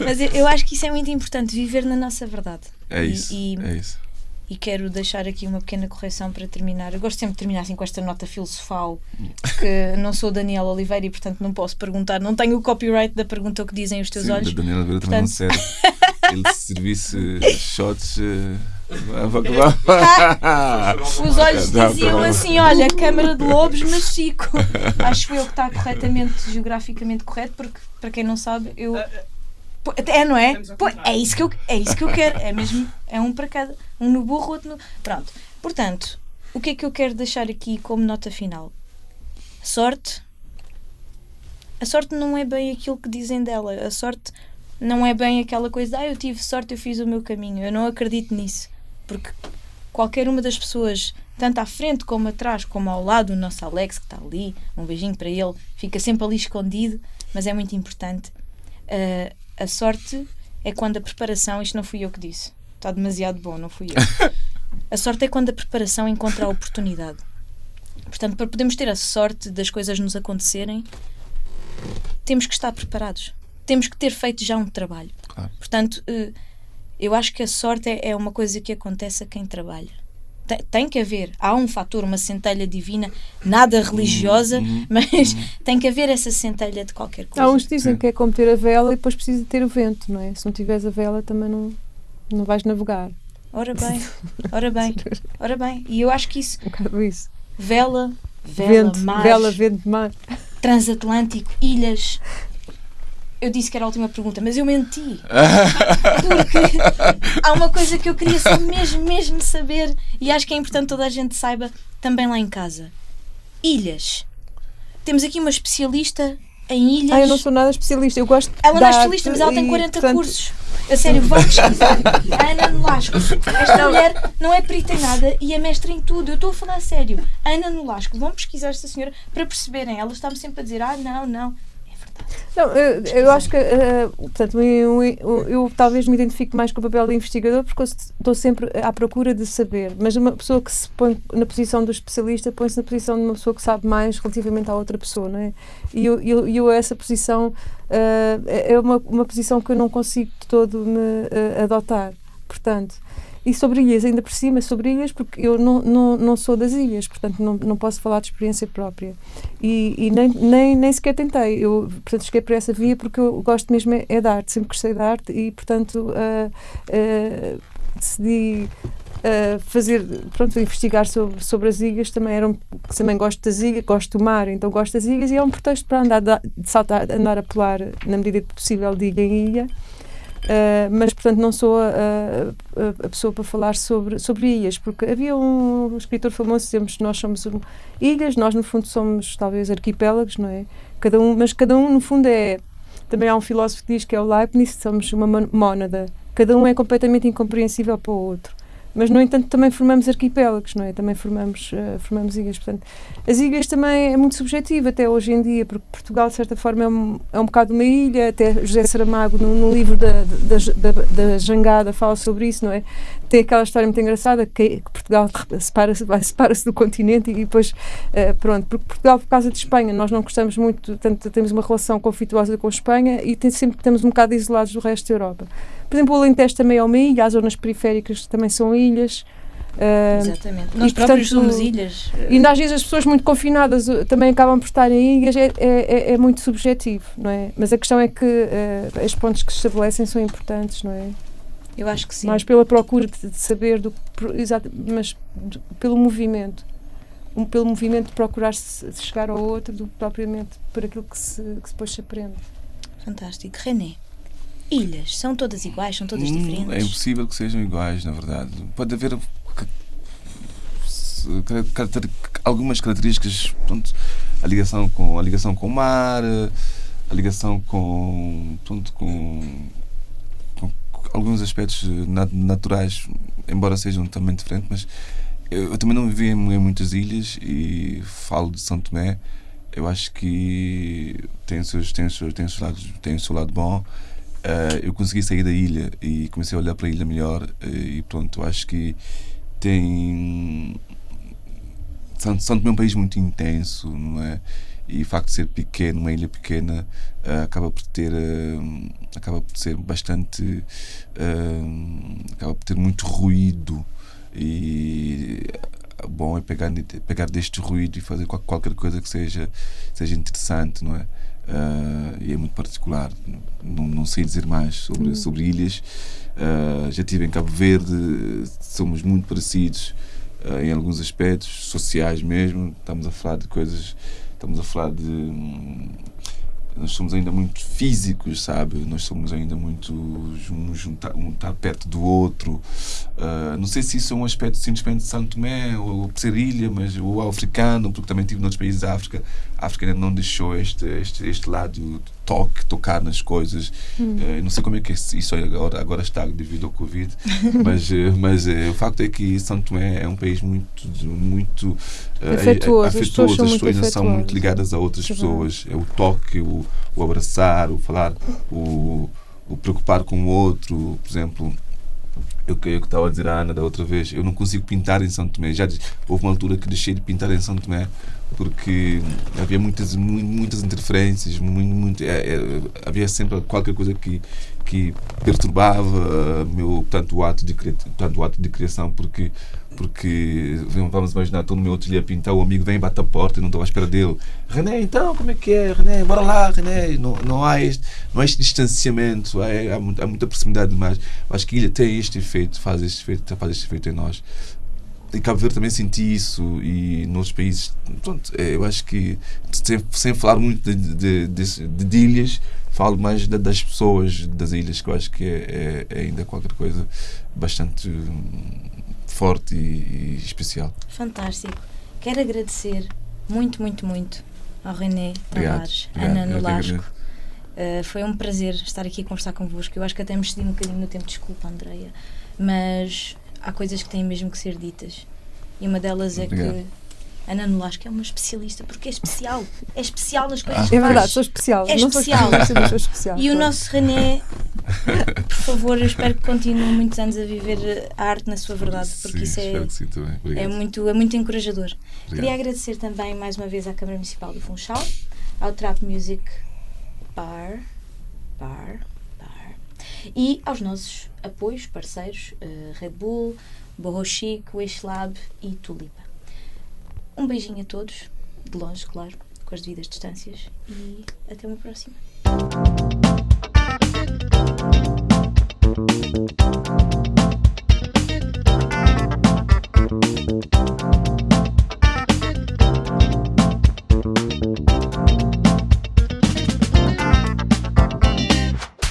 Mas eu, acho que isso é muito importante, viver na nossa verdade. É E- isso. e- é isso. E quero deixar aqui uma pequena correção para terminar. Eu gosto sempre de terminar assim com esta nota filosofal, que não sou Daniel Oliveira e, portanto, não posso perguntar. Não tenho o copyright da pergunta o que dizem os teus Sim, olhos. da Daniela Vera também não Portanto- serve. Ele se servisse shots. vai- Os olhos diziam não. assim: olha, Câmara de Lobos, mas Chico. Acho eu que está corretamente, geograficamente correto, porque, para quem não sabe, eu. Pô, É, não é? Pô, é, isso que eu, é isso que eu quero. É mesmo. É um para cada. Um no burro, outro no. Pronto. Portanto, o que é que eu quero deixar aqui como nota final? Sorte. A sorte não é bem aquilo que dizem dela. A sorte não é bem aquela coisa, ah, eu tive sorte, eu fiz o meu caminho. Eu não acredito nisso. Porque qualquer uma das pessoas, tanto à frente como atrás, como ao lado, o nosso Alex que está ali, um beijinho para ele, fica sempre ali escondido, mas é muito importante. Ah, a sorte é quando a preparação, isto não fui eu que disse, está demasiado bom, não fui eu. A sorte é quando a preparação encontra a oportunidade. Portanto, para podermos ter a sorte das coisas nos acontecerem, temos que estar preparados. Temos que ter feito já um trabalho. Claro. Portanto, eh, eu acho que a sorte é, é uma coisa que acontece a quem trabalha. Tem, tem que haver, há um fator, uma centelha divina, nada religiosa, mas tem que haver essa centelha de qualquer coisa. Há uns que dizem que é como ter a vela e depois precisa ter o vento, não é? Se não tiveres a vela também não, não vais navegar. Ora bem, ora bem, ora bem. E eu acho que isso, Um bocado isso. vela, vela, vento, mar, vela, vento, mar. transatlântico, ilhas. Eu disse que era a última pergunta, mas eu menti. Porque há uma coisa que eu queria só mesmo, mesmo saber e acho que é importante toda a gente saiba também lá em casa. Ilhas. Temos aqui uma especialista em ilhas. Ah, eu não sou nada especialista. Eu gosto Ela não é especialista, mas ela tem e, 40 portanto, cursos. A sério, vão pesquisar. A Ana Nolasco. Esta mulher não é perita em nada e é mestre em tudo. Eu estou a falar a sério. Ana Nolasco, vão pesquisar esta senhora para perceberem. Ela está-me sempre a dizer: ah, não, não. Não, eu, eu acho que, eh, portanto, eu, eu- eu talvez me identifique mais com o papel de investigador porque estou sempre à procura de saber, mas uma pessoa que se põe na posição do especialista põe-se na posição de uma pessoa que sabe mais relativamente à outra pessoa, não é? E eu, eu, eu essa posição eh, é uma, uma posição que eu não consigo de todo me eh, adotar, portanto. E sobre ilhas, ainda por cima, sobre ilhas, porque eu não, não, não sou das ilhas, portanto não, não posso falar de experiência própria. E, e nem, nem, nem sequer tentei. Eu, portanto, cheguei por essa via porque eu gosto mesmo é, é de arte, sempre gostei de arte e, portanto, ah, ah, decidi ah, fazer, pronto, investigar sobre, sobre as ilhas. Também, era um, também gosto das ilhas, gosto do mar, então gosto das ilhas e é um pretexto para andar, de, saltar, andar a pular na medida possível de ilha em ilha. Uh, mas portanto não sou a, a- a pessoa para falar sobre, sobre ilhas, porque havia um escritor famoso dizemos que nós somos ilhas, nós no fundo somos talvez arquipélagos, não é? Cada um, mas cada um no fundo é. Também há um filósofo que diz que é o Leibniz, somos uma mónada. Cada um é completamente incompreensível para o outro. Mas, no entanto, também formamos arquipélagos, não é? Também formamos, eh, formamos ilhas. Portanto, as ilhas também é muito subjetivo até hoje em dia, porque Portugal, de certa forma, é um, é um bocado uma ilha. Até José Saramago, no, no livro da, da, da, da Jangada, fala sobre isso, não é? Tem aquela história muito engraçada que, que Portugal separa-se separa-se do continente e depois, eh, pronto, porque Portugal, por causa de Espanha, nós não gostamos muito, tanto temos uma relação conflituosa com Espanha e tem, sempre estamos um bocado isolados do resto da Europa. Por exemplo, o Alentejo também é uma ilha, as zonas periféricas também são ilhas. Ah, Exatamente. Nós e, próprios portanto, somos ilhas. e ainda às vezes as pessoas muito confinadas uh, também acabam por estar em ilhas, é, é, é- é muito subjetivo, não é? Mas a questão é que uh, os pontos que se estabelecem são importantes, não é? Eu acho que sim. Mais pela procura de, de saber, do, exato, mas de- pelo movimento. Um, pelo movimento de procurar se, chegar ao outro do que propriamente por aquilo que, se, que depois se aprende. Fantástico. René, ilhas são todas iguais, são todas Hum, diferentes? É impossível que sejam iguais, na verdade. Pode haver caracter- algumas características, pronto, a ligação com a ligação com o mar, eh, a ligação com, pronto, com alguns aspectos eh, nat- naturais, embora sejam também diferentes, mas eu, eu também não vivi em, em muitas ilhas e falo de São Tomé. Eu acho que tem seus, tem seus, tem seus lados, tem o seu lado bom. Eh, eu consegui sair da ilha e comecei a olhar para a ilha melhor eh, e pronto, acho que tem Santo Tomé é um país muito intenso, não é? E o facto de ser pequeno, uma ilha pequena, acaba por ter eh, acaba por ser bastante eh, acaba por ter muito ruído e bom é pegar, pegar deste ruído e fazer qual- qualquer coisa que seja, seja interessante, não é? Ah, e é muito particular. Não, não sei dizer mais sobre, sobre ilhas. Ah, já estive em Cabo Verde, somos muito parecidos ah, em alguns aspectos, sociais mesmo. Estamos a falar de coisas, estamos a falar de. Nós somos ainda muito físicos, sabe? Nós somos ainda muito um um estar perto do outro. Ah, não sei se isso é um aspecto simplesmente de Santo Tomé ou, ou ser ilha, mas ou africano, porque também tive noutros países da África. A África ainda não deixou este, este, este lado de toque, tocar nas coisas. Ah, não sei como é que isso agora, agora está devido ao Covid, mas, eh, mas eh, o facto é que Santo Tomé é um país muito, muito eh, Afetuoso, as pessoas são as muito pessoas ainda são muito ligadas a outras é pessoas. É o toque, o, o abraçar, o falar, o, o preocupar com o outro. Por exemplo, eu que eu estava a dizer à Ana da outra vez, eu não consigo pintar em São Tomé. Já houve uma altura que deixei de pintar em São Tomé porque havia muitas mu- muitas interferências, muito, muito, é, é, havia sempre qualquer coisa que que perturbava uh, meu tanto o ato de tanto o ato de criação porque porque vamos imaginar estou no meu ateliê a pintar o amigo vem bate a porta e não estou à espera dele. René então como é que é? René bora lá René. Não, não há este não há este distanciamento há, há, há muita proximidade demais. Acho que ilha tem este efeito faz este efeito faz este efeito em nós. Em Cabo Verde também senti isso e noutros países pronto é, eu acho que sem, sem falar muito de, de, de- de ilhas falo mais da- das pessoas das ilhas que eu acho que é, é- é ainda qualquer coisa bastante hum, forte e, e especial Fantástico. Quero agradecer muito, muito, muito ao René. Tavares. Ana Nolasco. Uh, foi um prazer estar aqui a conversar convosco. Eu acho que até me excedi um bocadinho no tempo, desculpa, Andreia, mas há coisas que têm mesmo que ser ditas. E uma delas é Obrigado. que Ana Nolasco é uma especialista, porque é especial. É especial nas coisas Ah, que É faz. verdade, sou especial. É não especial. sou especial. E o nosso René, por favor, eu espero que continue muitos anos a viver a arte na sua verdade, porque sim, isso é, é, muito, é muito encorajador. Queria obrigado. agradecer também mais uma vez à Câmara Municipal do Funchal, ao Trap Music Bar, Bar, Bar e aos nossos apoios, parceiros, eh, Red Bull, Borro Chic, Wish Lab e Tulipa. Um beijinho a todos, de longe, claro, com as devidas distâncias e até uma próxima.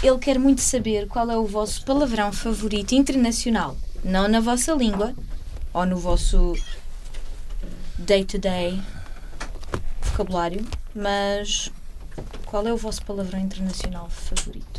Ele quer muito saber qual é o vosso palavrão favorito internacional. Não na vossa língua ou no vosso day-to-day vocabulário, mas qual é o vosso palavrão internacional favorito?